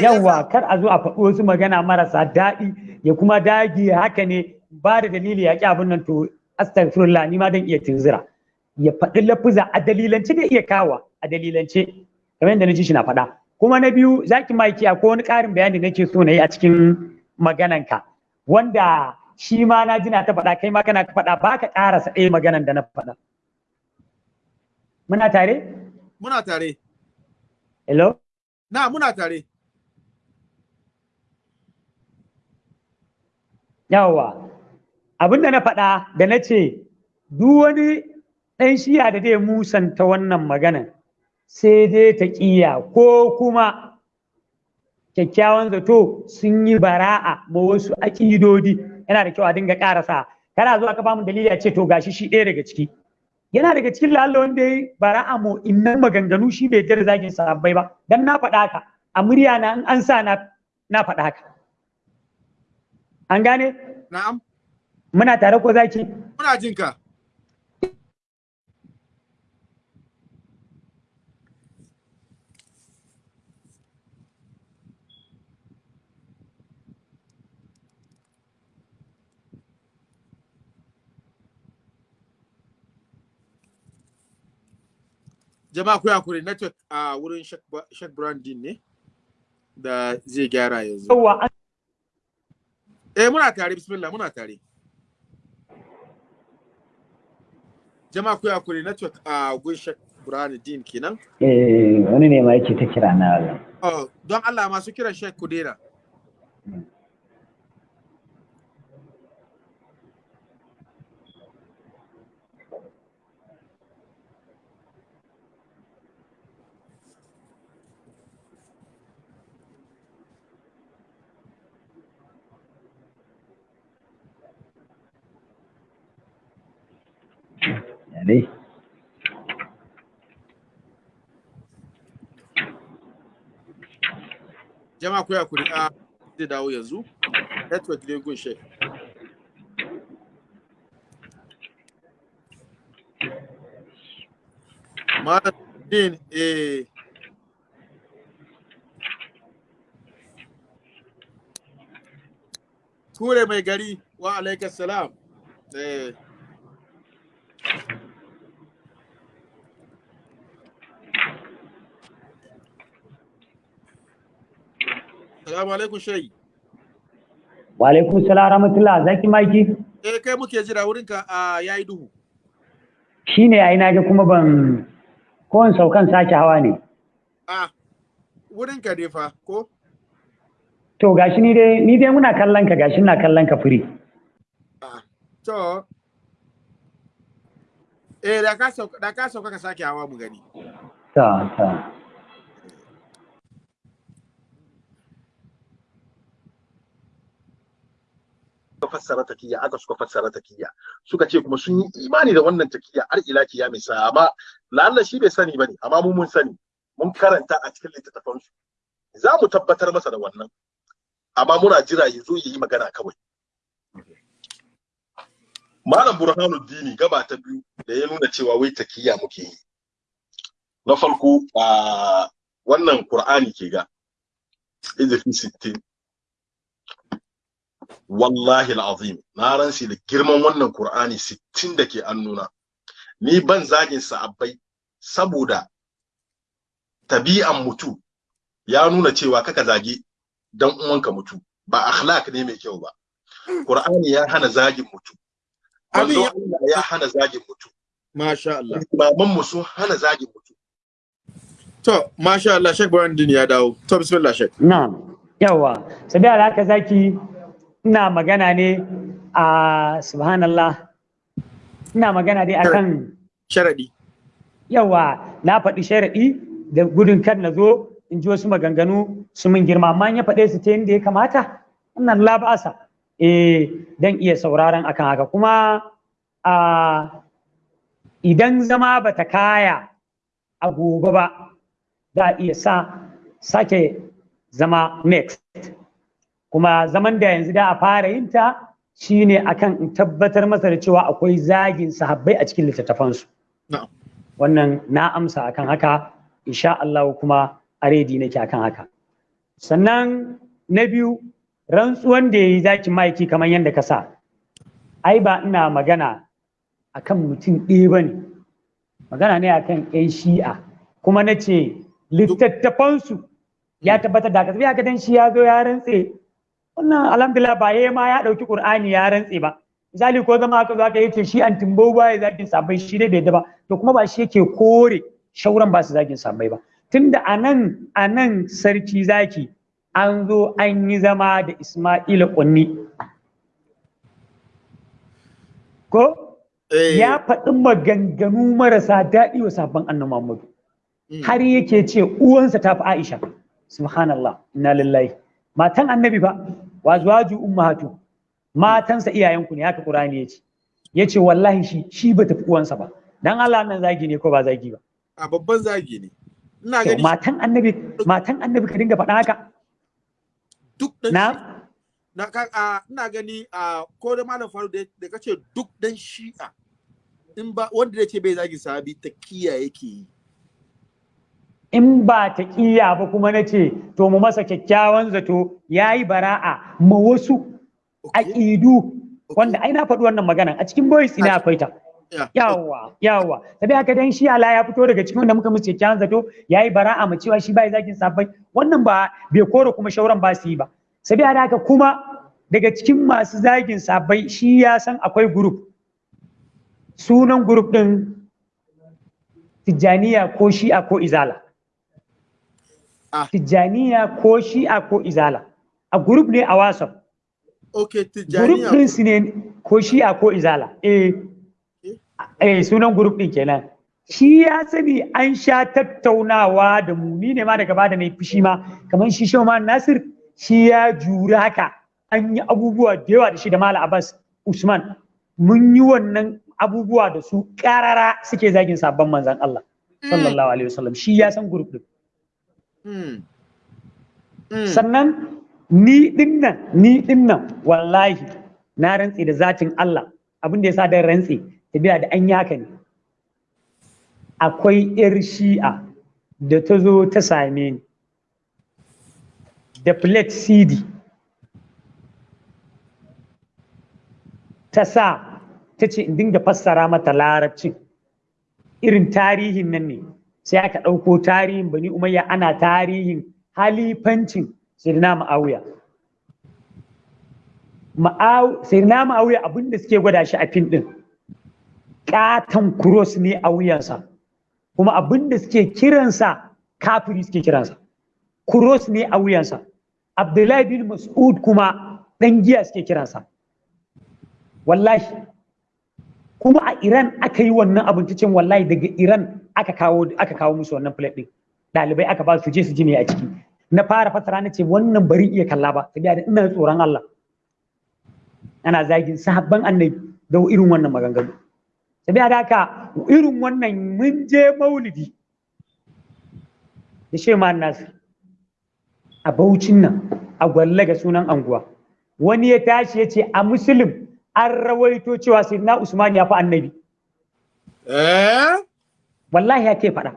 yawa kar a zo a faɗi wasu magana marasa daɗi ya kuma dage haka ne ba da dalili ya ƙi abin nan to astaghfirullah ni ma dan iya tunzira ya faɗi lafuza a dalilance da iya kawa a dalilance. Kamar yadda na ji shi na faɗa. Kuma na biyu zaki maki ko wani ƙarin bayani nake so na yi a cikin magananka wanda shi ma na ji na ta faɗa kai ma kana ta faɗa ba ka ƙarasa ɗaya maganan da na faɗa. Muna tare? Muna tare. Hello? Na muna tare. Yawwa, abin da na faɗa da na ce, duk wani ɗan shiya da zai musanta wannan maganan sai dai ta ƙiya ko kuma kyakkyawan zato sun yi bara'a ma wasu aƙidodi. Yana da kyau a dinga ƙarasa. Kana zuwa ka ba mu dalili a ce to gashi shi ɗaya daga ciki. Yana daga cikin lalla wanda ya bara'a mu innan maganganu shi bai jar zagin sahabbai ba. Dan na faɗa haka. A murya na in an sa na na faɗa haka. An gane? Na'am. Muna tare ko zaki muna jin ka. Jama'a ku haƙuri network a wurin Sheikh Brandin ne da zai gyara yanzu. Eh muna tare bismillah muna tare. Jama'a ku haƙuri network a gun Sheikh Brandin kenan. Eh wani ne ma yake ta kira na Allah. Oh don Allah masu kiran Sheikh Kudera. Ya dai jama'a ku haƙuri a zai dawo yanzu. Network ne gun Sheikh Malam din eh. Kure mai gari wa alaikas salam. Eh. Salamu alaikum shayi. wa alaikum salam rahmatullah zaki maiki Eh kai muke jira wurinka a yayi duhu. shine ai kuma ban saukan sake hawa ne Ah fa ko? to gashi ni dai ni dai muna kallon ka gashi na kallon ka Ah to Eh da ka sauka da ka sauka ka sake hawa mu gani. ta ta fassara takiyya aka suka fassara takiyya suka ce kuma sun yi imani da wannan takiyya har ila kiyami sa amma lalla shi bai sani ba ne amma mu mun sani. Mun karanta a cikin littattafan su za mu tabbatar masa da wannan. Amma muna jira ya zo yi magana kawai. Malam burhanuddini gaba ta biyu da ya nuna cewa wai takiyya muke yi. Na farko a wannan qur'ani ke ga. Izifi 60 wallahi al'azim na ransi da girman wannan Qur'ani 60 da ke annuna ni ban zagin sa'abbai saboda tabi'an mutu ya nuna cewa kaka zage dan uwanka mutu ba akhlaq ne mai kyau ba. Qur'ani ya hana zagin mutu. Allah ya hana zagin mutu. Masha Allah. Imaman mu sun hana zagin mutu. To masha Allah Sheikh Brandon ya dawo. To bismillah Sheikh. na yawa sabiya da haka zaki ina magana ne a subhanallah. Ina magana dai akan Sharadi. yawa na faɗi sharaɗi da gudun kar na zo in ji wasu maganganu su min girma. Amma in ya faɗe su ta yadda ya kamata wannan labasa. Eh dan iya sauraron akan haka. Kuma a idan zama bata kaya a gobe ba za a iya sa sake zama next. Kuma zaman da yanzu da a fara yin ta shine akan in tabbatar masa da cewa akwai zagin sahabbai a cikin littattafansu. Wannan na amsa akan haka. Insha Allah kuma a redi nake akan haka. Sannan na biyu rantsuwan da yayi zaki maiki kamar yadda ka sa. Ai ba ina magana akan mutum ɗaya ba ne. Magana ne akan yan shi'a. Kuma na ce littattafansu ya tabbatar da haka. Sai haka dan shi ya zo ya rantse wannan alhamdulillah ba yayi ma ya ɗauki qur'ani ya rantse ba. Misali ko zama aka zo aka ya ce shi an timbo ba ya zagin sabai shi dai bai da ba. To kuma ba shi yake kore shauran ba su zagin sabai ba. Tunda a nan a nan sarki zaki an zo an yi zama da Isma'ila kunni. Ko? Eh, ya faɗi maganganu marasa daɗi wa sabon annabi Muhammadu. Mm. har yake ce uwansa ta fi Aisha. Subhanallah inna lillahi. Matan annabi fa. Wa zuwaju ummahatu. Matansa iyayenku ne haka Qur'ani ya ce ya ce wallahi shi shi ba tafi uwansa ba. Dan Allah nan zagi ne ko ba zagi ba? A babban zagi ne. Ina gani matan annabi matan annabi ka dinga faɗa haka. Duk dan na? na ka a ina gani a ko da malam faru da kace duk dan shi'a in ba wanda da ce bai zagi sahabi ta kiya yake yi. In ba ta kiya ba kuma na ce to mu masa kyakkyawan zato yayi bara'a ma wasu aƙidu. Wanda ai na faɗi wannan maganan a cikin boys ina akwai ta. Yawa yawa sabi haka dan shi Allah ya fito daga cikin wanda muka musu kyakkyawan zato yayi bara'a mu cewa shi bai zagin sabai wannan ba bai kore kuma shauran ba su yi ba. Sabi haka kuma daga cikin masu zagin sabai shi ya san akwai group. Sunan group din Tijjaniya ko Shi'a ko Izala. Tijjaniya ko Shi'a ko Izala. A group ne a WhatsApp. Okay, Group Tijjaniya. din su ne ko shi'a ko izala. Eh, eh sunan group din kenan. Shi ya sani an sha tattaunawa da mu. Ni ne ma daga ba da mai fushi ma. Kamar shi Shauman Nasir shi ya jura haka. An yi abubuwa da yawa da shi da Malam Abbas Usman. Mun yi wannan abubuwa da su karara suke zagin sabon manzon Allah. Sallallahu alaihi wasallam. Shi ya san group din. Mm. Mm. sannan ni ɗin nan ni ɗin nan wallahi na rantse da zatin Allah. Abin da ya sa dan rantse tabiya da an yi haka ne. Akwai yar shi'a da ta zo ta same ni. Da plate cd ta sa ta ce in dinga fassara mata larabcin. Irin tarihin nan ne. Sai aka ɗauko tarihin bani umayya ana tarihin halifancin sirna ma'awiya sirna ma'awiya abin da suke gwada shi a fim ɗin ƙaton kuros ne a wuyansa. Kuma abin da suke kiransa kafiri suke kiransa. Kuros ne a wuyansa. Abdullahi bin mas'ud kuma ɗan giya suke kiransa. Wallahi. Kuma a iran aka yi wannan abin cin wallahi daga iran aka kawo aka kawo musu wannan plate din ɗalibai aka ba su je su ji me a ciki. Na fara fasara na ce wannan bari iya kalla ba saboda da ina tsoron Allah. Ana zagin sahabban annabi da irin wannan maganganu. Saboda da haka irin wannan mun je maulidi. Da shema nasir a baucin nan a gwallaga sunan anguwa. Wani ya tashi ya ce a musulun an rawaito cewa sayyidina usman ya fi annabi. Eh? Wallahi ya ke faɗa.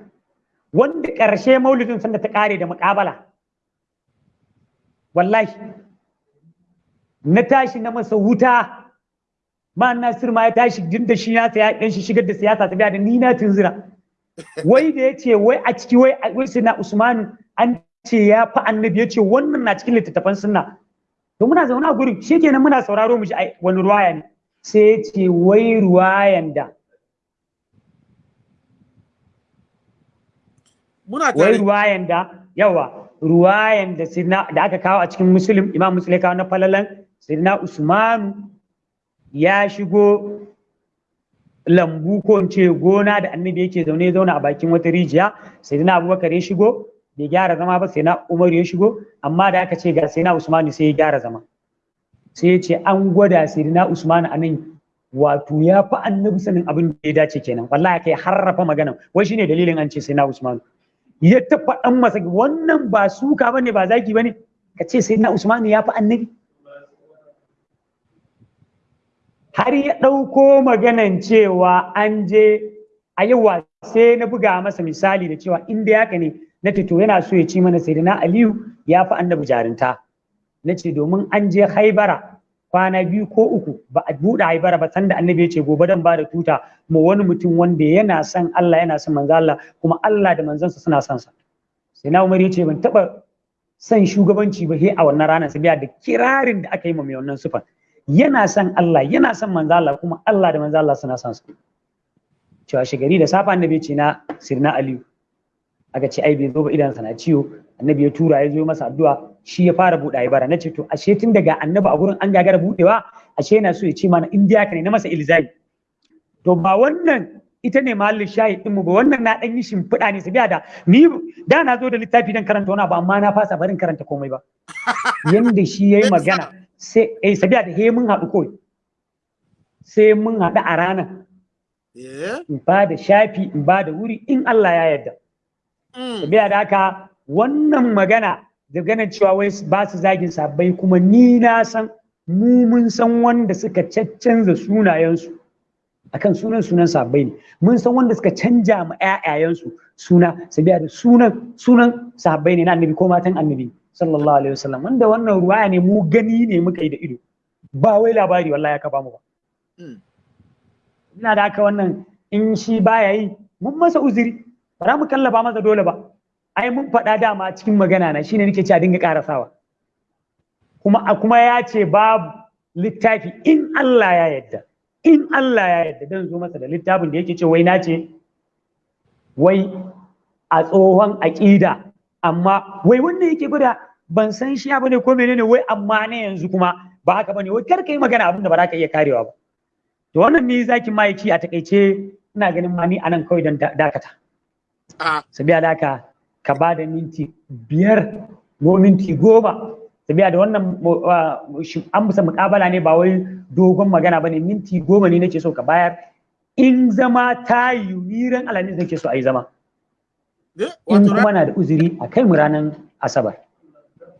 Wanda ƙarshe maulidin sanda ta ƙare da muƙabala. Wallahi. Na tashi na masa wuta. Ma nasir ma ya tashi din da shi ya saya dan shi shigar da siyasa ta da ni na tunzira wai da ya ce wai a ciki wai wai sai na usman an ce ya fi annabi ya ce wannan na cikin littattafan sunna. To muna zaune a gurin shikenan muna sauraro mu ji wani ruwaya ne. Sai ya ce wai ruwayan da muna wai tare. ruwayan da yawa ruwayan da sirna da aka kawo a cikin muslim imam muslim kawo na falalan sirna usmanu ya shigo lambu ko in ce gona da annabi yake zaune zauna a bakin wata rijiya. Sirna abubakar ya shigo bai gyara zama ba sai na umaru ya shigo. Amma da aka ce ga sai na usmanu sai ya gyara zama. Sai ya ce an gwada sai na usmanu a nan wato ya fi annabi sanin abin da ya dace kenan. Wallahi kai harrafa magana wai shine dalilin an ce sai na usmanu ya ta faɗan masa wannan ba suka ba ne ba zaki ba ne ka ce sai na usmanu ya fi annabi. Har ya ɗauko maganan cewa an je a yawa sai na buga masa misali da cewa inda haka ne na ce to yana so ya ci mana sai na aliyu ya fi annabi jarinta. Na ce domin an je haibara kwana biyu ko uku ba a buɗe haibara ba sanda annabi ya ce gobe dan ba da tuta ma wani mutum wanda yana son Allah yana son manzo Allah kuma Allah da manzansa suna son sa. Sai na Umar ya ce ban taba son shugabanci ba he a wannan ranar sabiya da kirarin da aka yi ma mai wannan sufan yana son Allah yana son manzo Allah kuma Allah da manzo Allah suna son sa. Cewa shigari da safa annabi ce na sirna Aliyu. Aka ce ai bai zo ba idan na ciwo. Annabi ya tura ya zo masa addu'a. Shi ya fara buɗe bara. Na ce to ashe tun daga annabi a gurin an gagara buɗewa ashe yana so ya ce mana in ka ne na masa ilzami. To ba wannan ita ne mahallin shahid ɗinmu ba wannan na ɗan yi shimfiɗa ne sabiya da ni da na zo da littafi dan karanta wani ba amma na fasa barin karanta komai ba. Yanda shi yayi magana sai eh sabiya da he mun haɗu kawai. Sai mun haɗu a ranar eh? In ba da shafi in ba da wuri in Allah ya yarda. Mm. biya da haka wannan magana ganin cewa wai ba su zagin sabbai kuma ni na san mu mun san wanda suka caccanza sunayensu akan sunan sunan sabbai ne. Mun san wanda suka canja ma ƴaƴayensu suna sabiya da sunan sunan sabbai ne na annabi ko matan annabi sallallahu alaihi wasallam. Wanda wannan ruwaya ne mu gani ne muka yi da ido. Ba wai labari wallahi aka ba mu ba. Mm. ina da haka wannan in shi baya yi mun masa uzuri. Ba za mu kallafa masa dole ba. Ai mun faɗa dama cikin magana na shine nake cewa dinga karasawa kuma a kuma ya ce babu littafi in Allah ya yarda in Allah ya yarda dan zo masa da littafin da yake ce wai na ce wai a tsohon aƙida amma wai wanda yake gwada ban san shi ba ne ko menene wai amma ne yanzu kuma ba haka ba ne. Wai kar ka yi magana abin da ba za ka iya karewa ba. To wannan ne zaki maiki a taƙaice ina ganin ma ni a nan kawai don dakata. Ah. Sabiya da haka ka ba da minti biyar ko minti goma. Sabiya da wannan an musa mukabala ne ba wai dogon magana ba ne minti goma ne nake so ka bayar. In zama ta yi niran alamis nake so a yi zama. Eh in kuma na da uzuri a kai mu ranar asabar.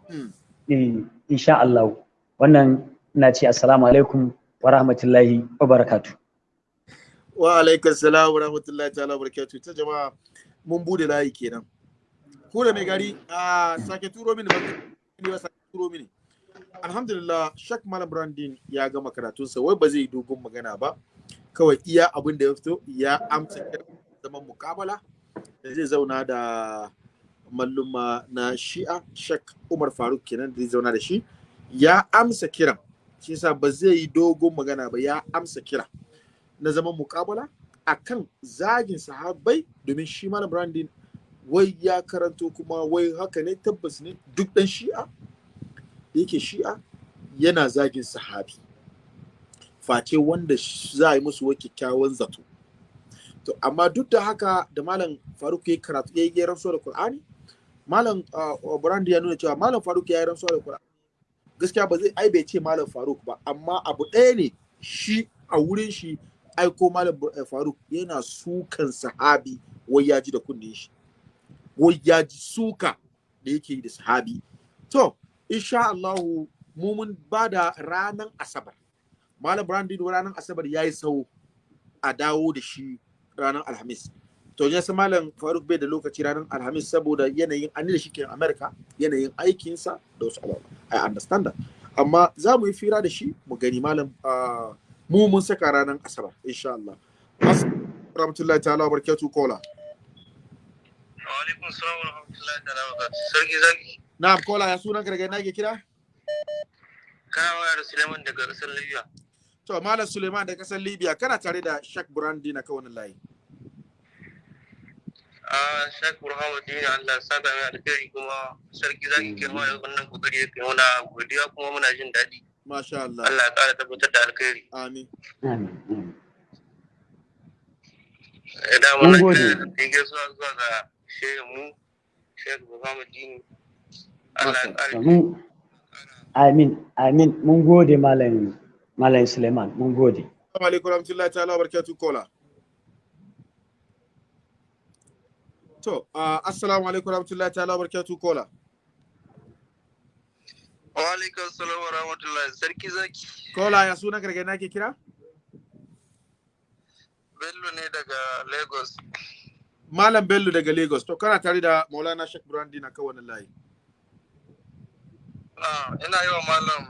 Mm. eh insha Allah. Wannan na ce assalamu alaikum wa rahmatullahi wa barakatuh. Wa alaikum salam wa rahmatullahi ta'ala wa barakatuh. Ta jama'a mun buɗe layi kenan. Ko da mai gari a sake turo mini ba ni ba sake turo mini. Alhamdulillah shak malam brandin ya gama karatunsa. Wai ba zai dogon magana ba. Kawai iya abin da ya fito ya amsa zaman mukabala da zai zauna da malluma na shi'a shak umar faruk kenan da zai zauna da shi. Ya amsa kiran. Shi yasa ba zai yi dogon magana ba ya amsa kira na zaman mukabala akan zagin sahabbai domin shi malam brandin wai ya karanto kuma wai haka ne tabbas ne duk dan shi'a yake shi'a yana zagin sahabi. Face wanda za a yi musu wa kyakkyawan zato. To amma duk da haka da malam faruk ya karatu ya yi rantsuwa da qur'ani malam brand ya nuna cewa malam faruk ya yi rantsuwa da qur'ani. Gaskiya ba zai ai bai ce malam faruk ba amma abu ɗaya ne shi a wurin shi aiko malam eh, faruk yana sukan sahabi wai ya ji da kunnen shi. Wai ya ji suka da yake da sahabi. To insha Allahu mu mun ba da ranar asabar. Malam brandin ranar asabar ya yi sau a dawo da shi ranar alhamis. To ya san malam faruk bai da lokaci ranar alhamis saboda yanayin an da shi ke america yanayin aikinsa da wasu abubuwa. I understand that. Amma za mu yi fira da shi mu gani malam ah, mu mun saka ranar asabar insha Allah. Rahmatullahi ta'ala wa kola. Wa'alaikun salam wa rahmatullahi ta'ala wa barakatuh. Sarki zaki, na'am kola ya sunan gargaɗi na ke kira kana waya da Suleiman daga ƙasar Libya. to malam suleiman da ƙasar libya kana tare da shak brandi na kawai layi A Shek Burhanuddin Allah ya saka mai alheri kuma sarki zaki kirma da wannan ƙoƙari ya kai muna godiya kuma muna jin daɗi. masha Allah Allah ya ƙara tabbatar da alheri. amin. Idan Mun muna gode. da gaisuwa zuwa ga shehin mu ƙara Mun- Amin, amin. Mun gode Malam Malam Suleiman, mun gode. Assalamu alaikum warahmatullahi ta'ala barakatuh kola. To, uh, assalamu alaikum warahmatullahi ta'ala barakatuh kola. Wa alaikum salam wa rahmatullahi sarki zaki. Kola ya sunan gargaɗi na ke kira? Bello ne daga Lagos. Malam Bello daga Lagos. To, kana tare da Maulana Sheikh Brandi na kawai layi. Ah, ina yi wa malam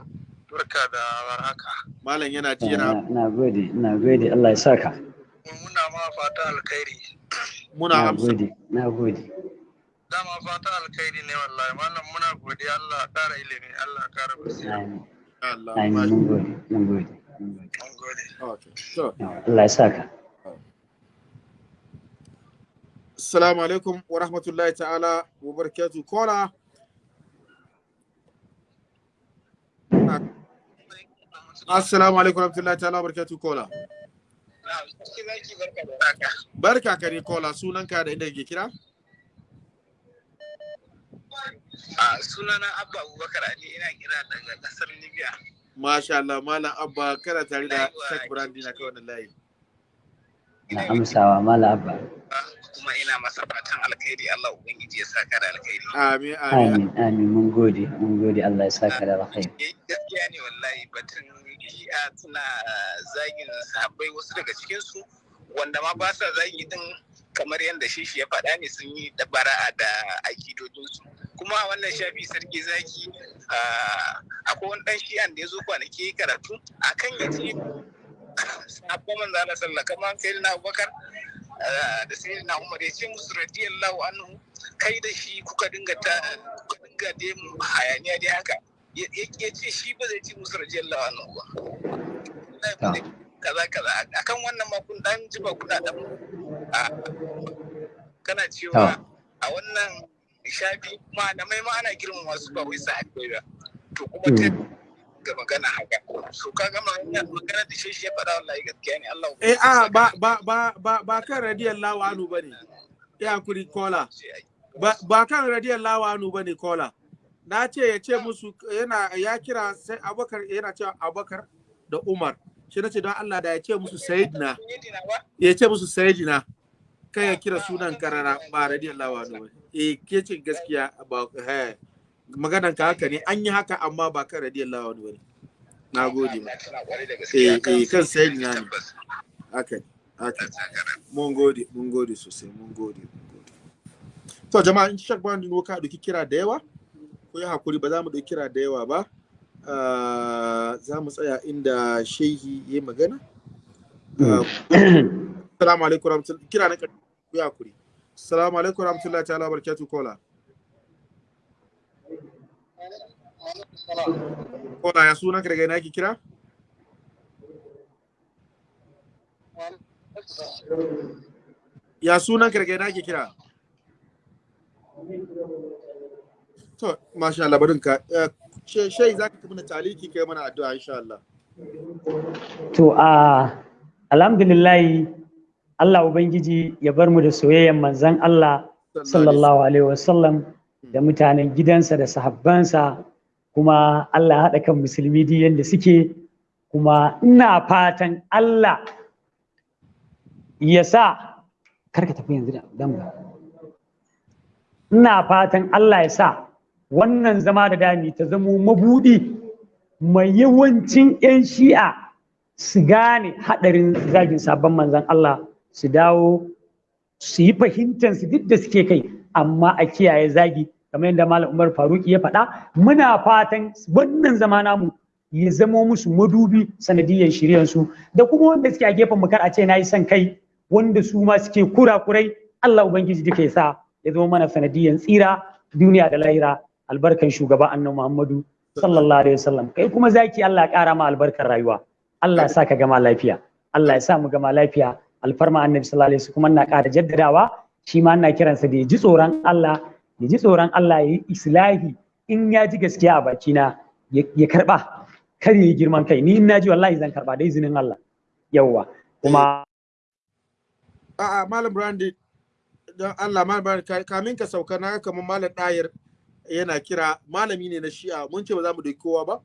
barka da warhaka. Malam yana ji Na yana na gode, na gode. Allah ya saka. Muna ma fata alkhairi. muna Na amsa. gode, na gode. Dama fata alkhairi ne wallahi malam muna godiya Allah ya kara ilimi Allah ya kara basira. Amin, Allah. amin. Mun gode, mun gode. mun gode. Okay. So, Yawa, Allah ya saka. Assalamu alaikum wa rahmatullahi ta'ala wa barakatuh kola. Assalamu alaikum wa rahmatullahi ta'ala wa barakatuh kola. Barka ka ne kola sunanka da inda ke kira? A sunana Abba Abubakar Ali ina kira daga ƙasar Libya. Masha Allah, Malam Abba kana tare da Sheikh Brandi na kawai layi. Na amsawa Malam Abba. Kuma ina masa fatan alkhairi Allah Ubangiji ya saka da alkhairi. Amin, amin. Amin, amin. Mun gode, mun gode. Allah ya saka da alkhairi. Eh, Gaskiya ne wallahi batun shi'a suna zagin sahabbai wasu daga cikinsu wanda ma ba sa zagi din kamar yadda shi shi ya faɗa ne sun yi dabara da akidodinsu kuma a wannan shafi sarki zaki ah, akwai wani ɗan shi'an da ya zo kwanaki karatu akan ya ce sahabban manzo Allah sallallahu kamar sai na Abubakar ah, da sai na Umar ya ce musu radiyallahu anhu kai da shi kuka dinga ta kuka dinga dai mu hayaniya dai haka. Ya ce shi ba zai ci musu radiyallahu anhu ba. Ba zai- kaza kaza. Akan wannan ma kun dan jiba kuna dan kana cewa a wannan shafi malamai ma ana girmama su ba wai sahabbai ba. To kuma ta Mm. Ga magana haka so ka gama wannan magana da shi shi ya faɗa wallahi gaskiya ne Allah Eh, a ba ba ba ba ba kan radiyallahu anhu ba ne. Ya kuri kola. Ba ba kan radiyallahu anhu ba ne kola. Na ce ya ce musu yana ya kira sai Abubakar yana cewa Abubakar da Umar. Shi na ce don Allah da ya ce musu Sayyidina. Ya ce musu Sayyidina. Kai ya kira sunan karara ba radiyallahu anhu ba ne. Eh, ke ce gaskiya ba maganan ka haka ne an yi haka amma ba kan radiyallahu anhu ba ne. Na gode ma. Eh, eh, kan ne. Haka ne. Haka ne. mun gode mun gode sosai mun gode mun gode to jama'a in shak bani no ka ɗauki kira da yawa ko ya haƙuri ba za mu ɗauki kira da yawa ba ah, za mu tsaya inda shehi ya magana Ah, Assalamu alaikum warahmatullahi kira na ku ya kuri. Assalamu alaikum warahmatullahi ta'ala barakatuh kola. Kola ya sunan ka daga ina ki kira? Ya sunan ka daga ina ki kira? To, masha Allah barin ka. Eh, Shai za ka tafi na taliki kai mana addu'a insha Allah. To a alhamdulillahi Allah Ubangiji ya bar mu da soyayyen manzan Allah sallallahu alaihi wasallam da mutanen gidansa da sahabbansa kuma Allah haɗa kan musulmi duk yadda suke. Kuma ina fatan Allah ya sa kar ka tafi yanzu da ina fatan Allah ya sa wannan zama da dami ta zamo mabudi mai yawancin 'yan shi'a su gane haɗarin zagin sabon manzan Allah su dawo su yi fahimtar su duk da suke kai amma a kiyaye zagi kamar yadda Malam Umar Faruki ya faɗa muna fatan wannan zama namu ya zamo musu madubi sanadiyyar shiryan su da kuma wanda suke a gefen mu kar a ce na yi son kai wanda su ma suke kurakurai Allah Ubangiji duka ya sa ya zama mana sanadiyyar tsira duniya da lahira. Albarkan shugaba annabi Muhammadu sallallahu alaihi wasallam. Kai kuma zaki Allah ya kara ma albarkar rayuwa. Allah ya sa ka gama lafiya. Allah ya sa mu gama lafiya. Alfarma annabi sallallahu alaihi wasallam kuma ina ƙara jaddadawa. Shi ma ina kiransa da ya ji tsoron Allah ya ji tsoron Allah ya yi islahi in ya ji gaskiya a bakina ya ya karɓa kar ya yi girman kai. Ni in na ji wallahi zan karɓa da izinin Allah. Yawwa kuma A'a Malam Brandi don Allah Malam Brandi ka- kamin ka sauka na kamar Malam Dayar yana kira. Malami ne na Shi'a. Mun ce ba za mu doki kowa ba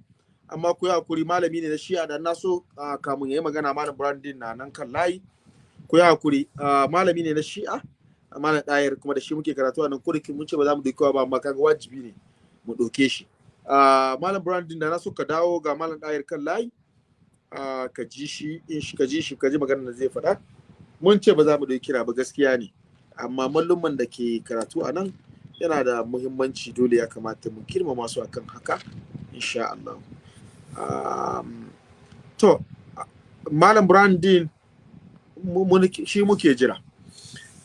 amma ku yi haƙuri malami ne na Shi'a. Da na so kamun yayi magana Malam Brandi na nan kan layi. Ku yi haƙuri malami ne na Shi'a. Malam Dayar kuma da shi muke karatu a nan kurikin mun ce ba za mu kowa ba amma kaga wajibi ne mu doke shi. Ah, Malam Brandi da na so ka dawo ga Malam Dayar kan layi ah, ka ji shi in shi ka ji shi ka ji maganar da zai faɗa. Mun ce ba za mu ɗauki kira ba gaskiya ne. Amma malluman da ke karatu a nan yana da muhimmanci dole ya kamata mu girmama su akan haka insha Allah. Um, to malam brandin shi muke jira.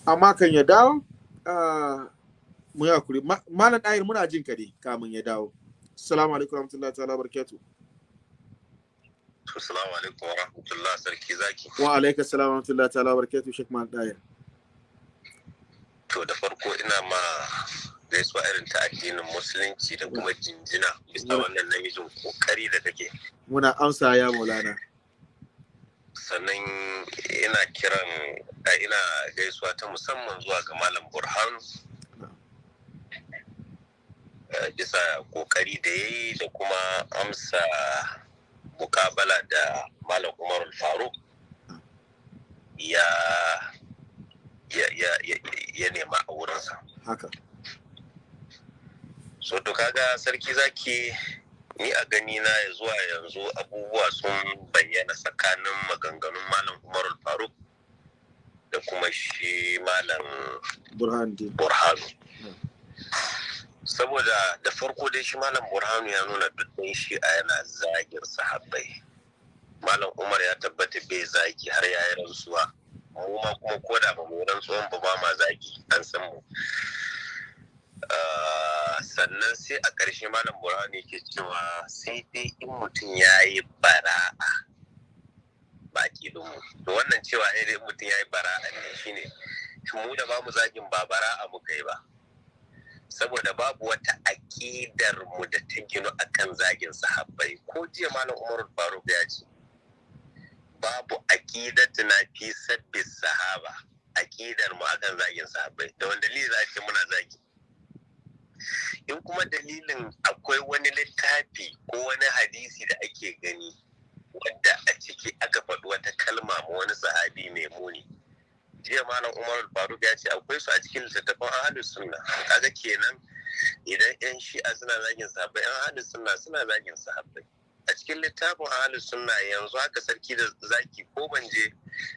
Amma kan ya dawo ah, mu yi haƙuri. Ma- malam ɗayar muna jin ka ne kamun ya dawo. Assalamu alaikum warahmatullahi ta'ala barakatuh Assalamu alaikum wa rahmatullah sarki zaki. wa alaikum assalam warahmatullahi ta'ala barakatuh shek malam ɗayar To da farko ina ma gaisuwa irin ta addinin musulunci da kuma jinjina bisa wannan namijin ƙoƙari da kake. muna amsa ya maulana. Sannan ina kiran a ina gaisuwa ta musamman zuwa ga Malam Burhanu. eh, Bisa ƙoƙari da ya yi da kuma amsa mukabala da Malam Umarul Faruk ya ya ya ya, ya nema a wurinsa. haka so to kaga sarki zaki ni a gani na ya zuwa yanzu abubuwa sun bayyana tsakanin maganganun malam umarul faruk da kuma shi malam burhanu. Saboda da farko dai shi malam burhanu ya nuna dukkan shi a yana zagin sahabbai. Malam umar ya tabbata bai zagi har ya yi rantsuwa. Mu ma kuma ko da ba mu rantsuwan ba ma zagi an san mu. Sannan sai a ƙarshe malam burhanu ke cewa sai dai in mutum ya yi bara'a ba mu. To wannan cewa ne dai mutum ya yi bara'a ne shine mu da ba mu zagin ba bara'a muka yi ba? Saboda babu wata aƙidar mu da ta ginu akan zagin sahabbai. Ko jiya malam umar faruk ya ce babu aƙidatu na fi sabbi sahaba aƙidar mu akan zagin sahabbai. Da wanda dalili za ce muna zagi? In kuma dalilin akwai wani littafi ko wani hadisi da ake gani wadda a ciki aka faɗi wata kalma ma wani sahabi mai muni. Jiya malam umar faruk ya ce akwai su a cikin littattafan ahlus sunna. Kaga kenan idan yan shi'a suna zagin sahabbai yan ahlus sunna suna zagin sahabbai. A cikin littafin ahlus sunna yanzu haka sarki da zaki ko ban je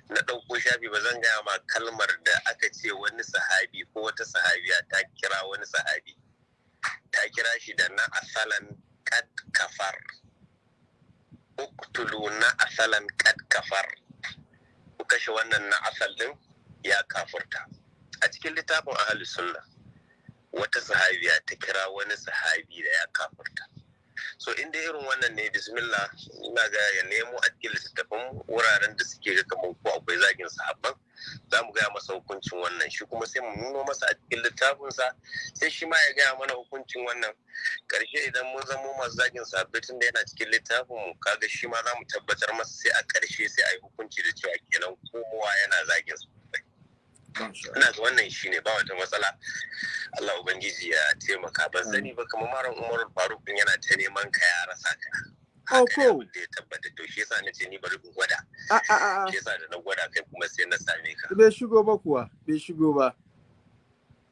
na ɗauko shafi ba zan gaya ma kalmar da aka ce wani sahabi ko wata sahabiya ta kira wani sahabi. Ta kira shi da na asalan kad kafar. Uktulu na asalan kad kafar. Ku kashe wannan na asal din ya kafurta. A cikin littafin ahli sunna wata sahabiya ta kira wani sahabi da ya kafurta. So inda irin wannan ne bismillah ina ga ya nemo a cikin littattafan wuraren da suke ga kamar ko akwai zagin sahabban za mu gaya masa hukuncin wannan. Shi kuma sai mu nuno masa a cikin littafinsa sai shi ma ya gaya mana hukuncin wannan. Karshe idan mun zamo masu zagin sahabbai tun da yana cikin littafin mu kaga shi ma za mu tabbatar masa sai a ƙarshe sai a yi hukunci da cewa kenan kowa yana zagin su ina ga wannan shi ne ba wata matsala. Allah ubangiji ya taimaka. Ban sani ba kamar malam Umar Faruk din yana ta neman ka ya rasa ka. Oh, abin da ya tabbata. To shi yasa na ce ni bari in gwada. A a shi yasa da na gwada kai kuma sai na same ka. Bai shigo ba kuwa. Bai shigo ba.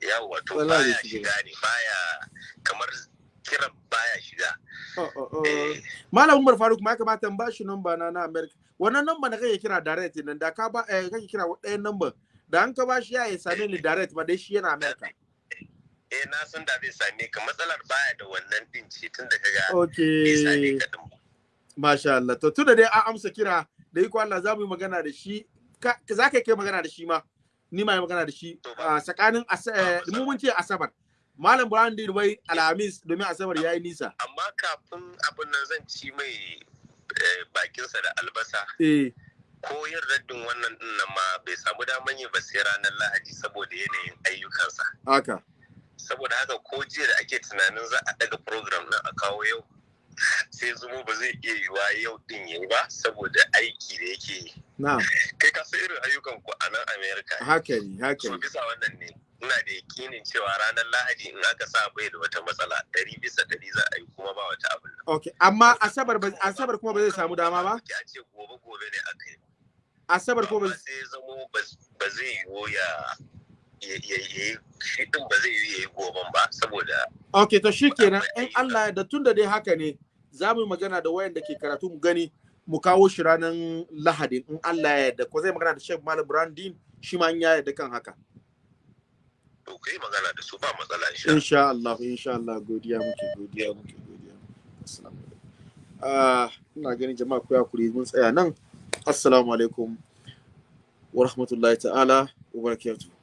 Yawa to baya shiga. ne. Baya kamar kiran baya shiga. Oh, oh, oh. eh. Malam Umar Faruk ma ya kamata in ba shi namba na na America. Wannan namba da kake kira direct nan? Da ka ba eh, kake kira ɗayan namba da an ka ba shi ya yi same ni direct ba dai shi yana America. eh na san da zai same ka matsalar baya da wannan din ce tun da kaga bai Okay. Masha Allah. To tunda dai an amsa kira da iko Allah za mu yi magana da shi. Ka za ka kai magana da shi ma. Ni ma yi magana da shi a tsakanin eh, mu mun ce Asabar. Malam Brown din wai Alhamis domin Asabar yayi nisa. amma kafin abin nan zan ci mai eh, bakinsa da albasa Eh. Ko yin raddin wannan ɗin nan ma bai samu daman yi ba sai ranar lahadi saboda yanayin ayyukansa Haka. saboda haka ko jiya da ake tunanin za a daga program nan a kawo yau sai zumo ba zai iya yiwa yau din yayi ba saboda aiki da yake yi kai ka san irin ayyukan ku a nan america Haka ne, haka ne. bisa wannan ne ina da yakinin cewa ranar lahadi in aka sa bai da wata matsala ɗari bisa ɗari za a yi kuma ba wata abin Okay, amma Asabar ba Asabar kuma ba zai samu dama ba? a ce gobe gobe ne aka yi Asabar kuma ba sai zamo ba- zai yiwu ya ya ya ya- shi din ba zai yiwu ya yi goben ba saboda Ok, to shi kenan in Allah da tun da dai haka ne za mu yi magana da wayanda ke karatu mu gani mu kawo shi ranar Lahadin in Allah ya yarda ko zai magana da Sheikh Malam Brandin shi ma in ya yarda kan haka. to kai magana da su ba matsala insha Allah. Insha Allah, insha Allah godiya muke godiya muke godiya. Assalamu alaikum. Ah, ina ganin jama'a ku yakuri mun tsaya nan. Assalamu alaikum wa rahmatullahi ta'ala wa barakatuh.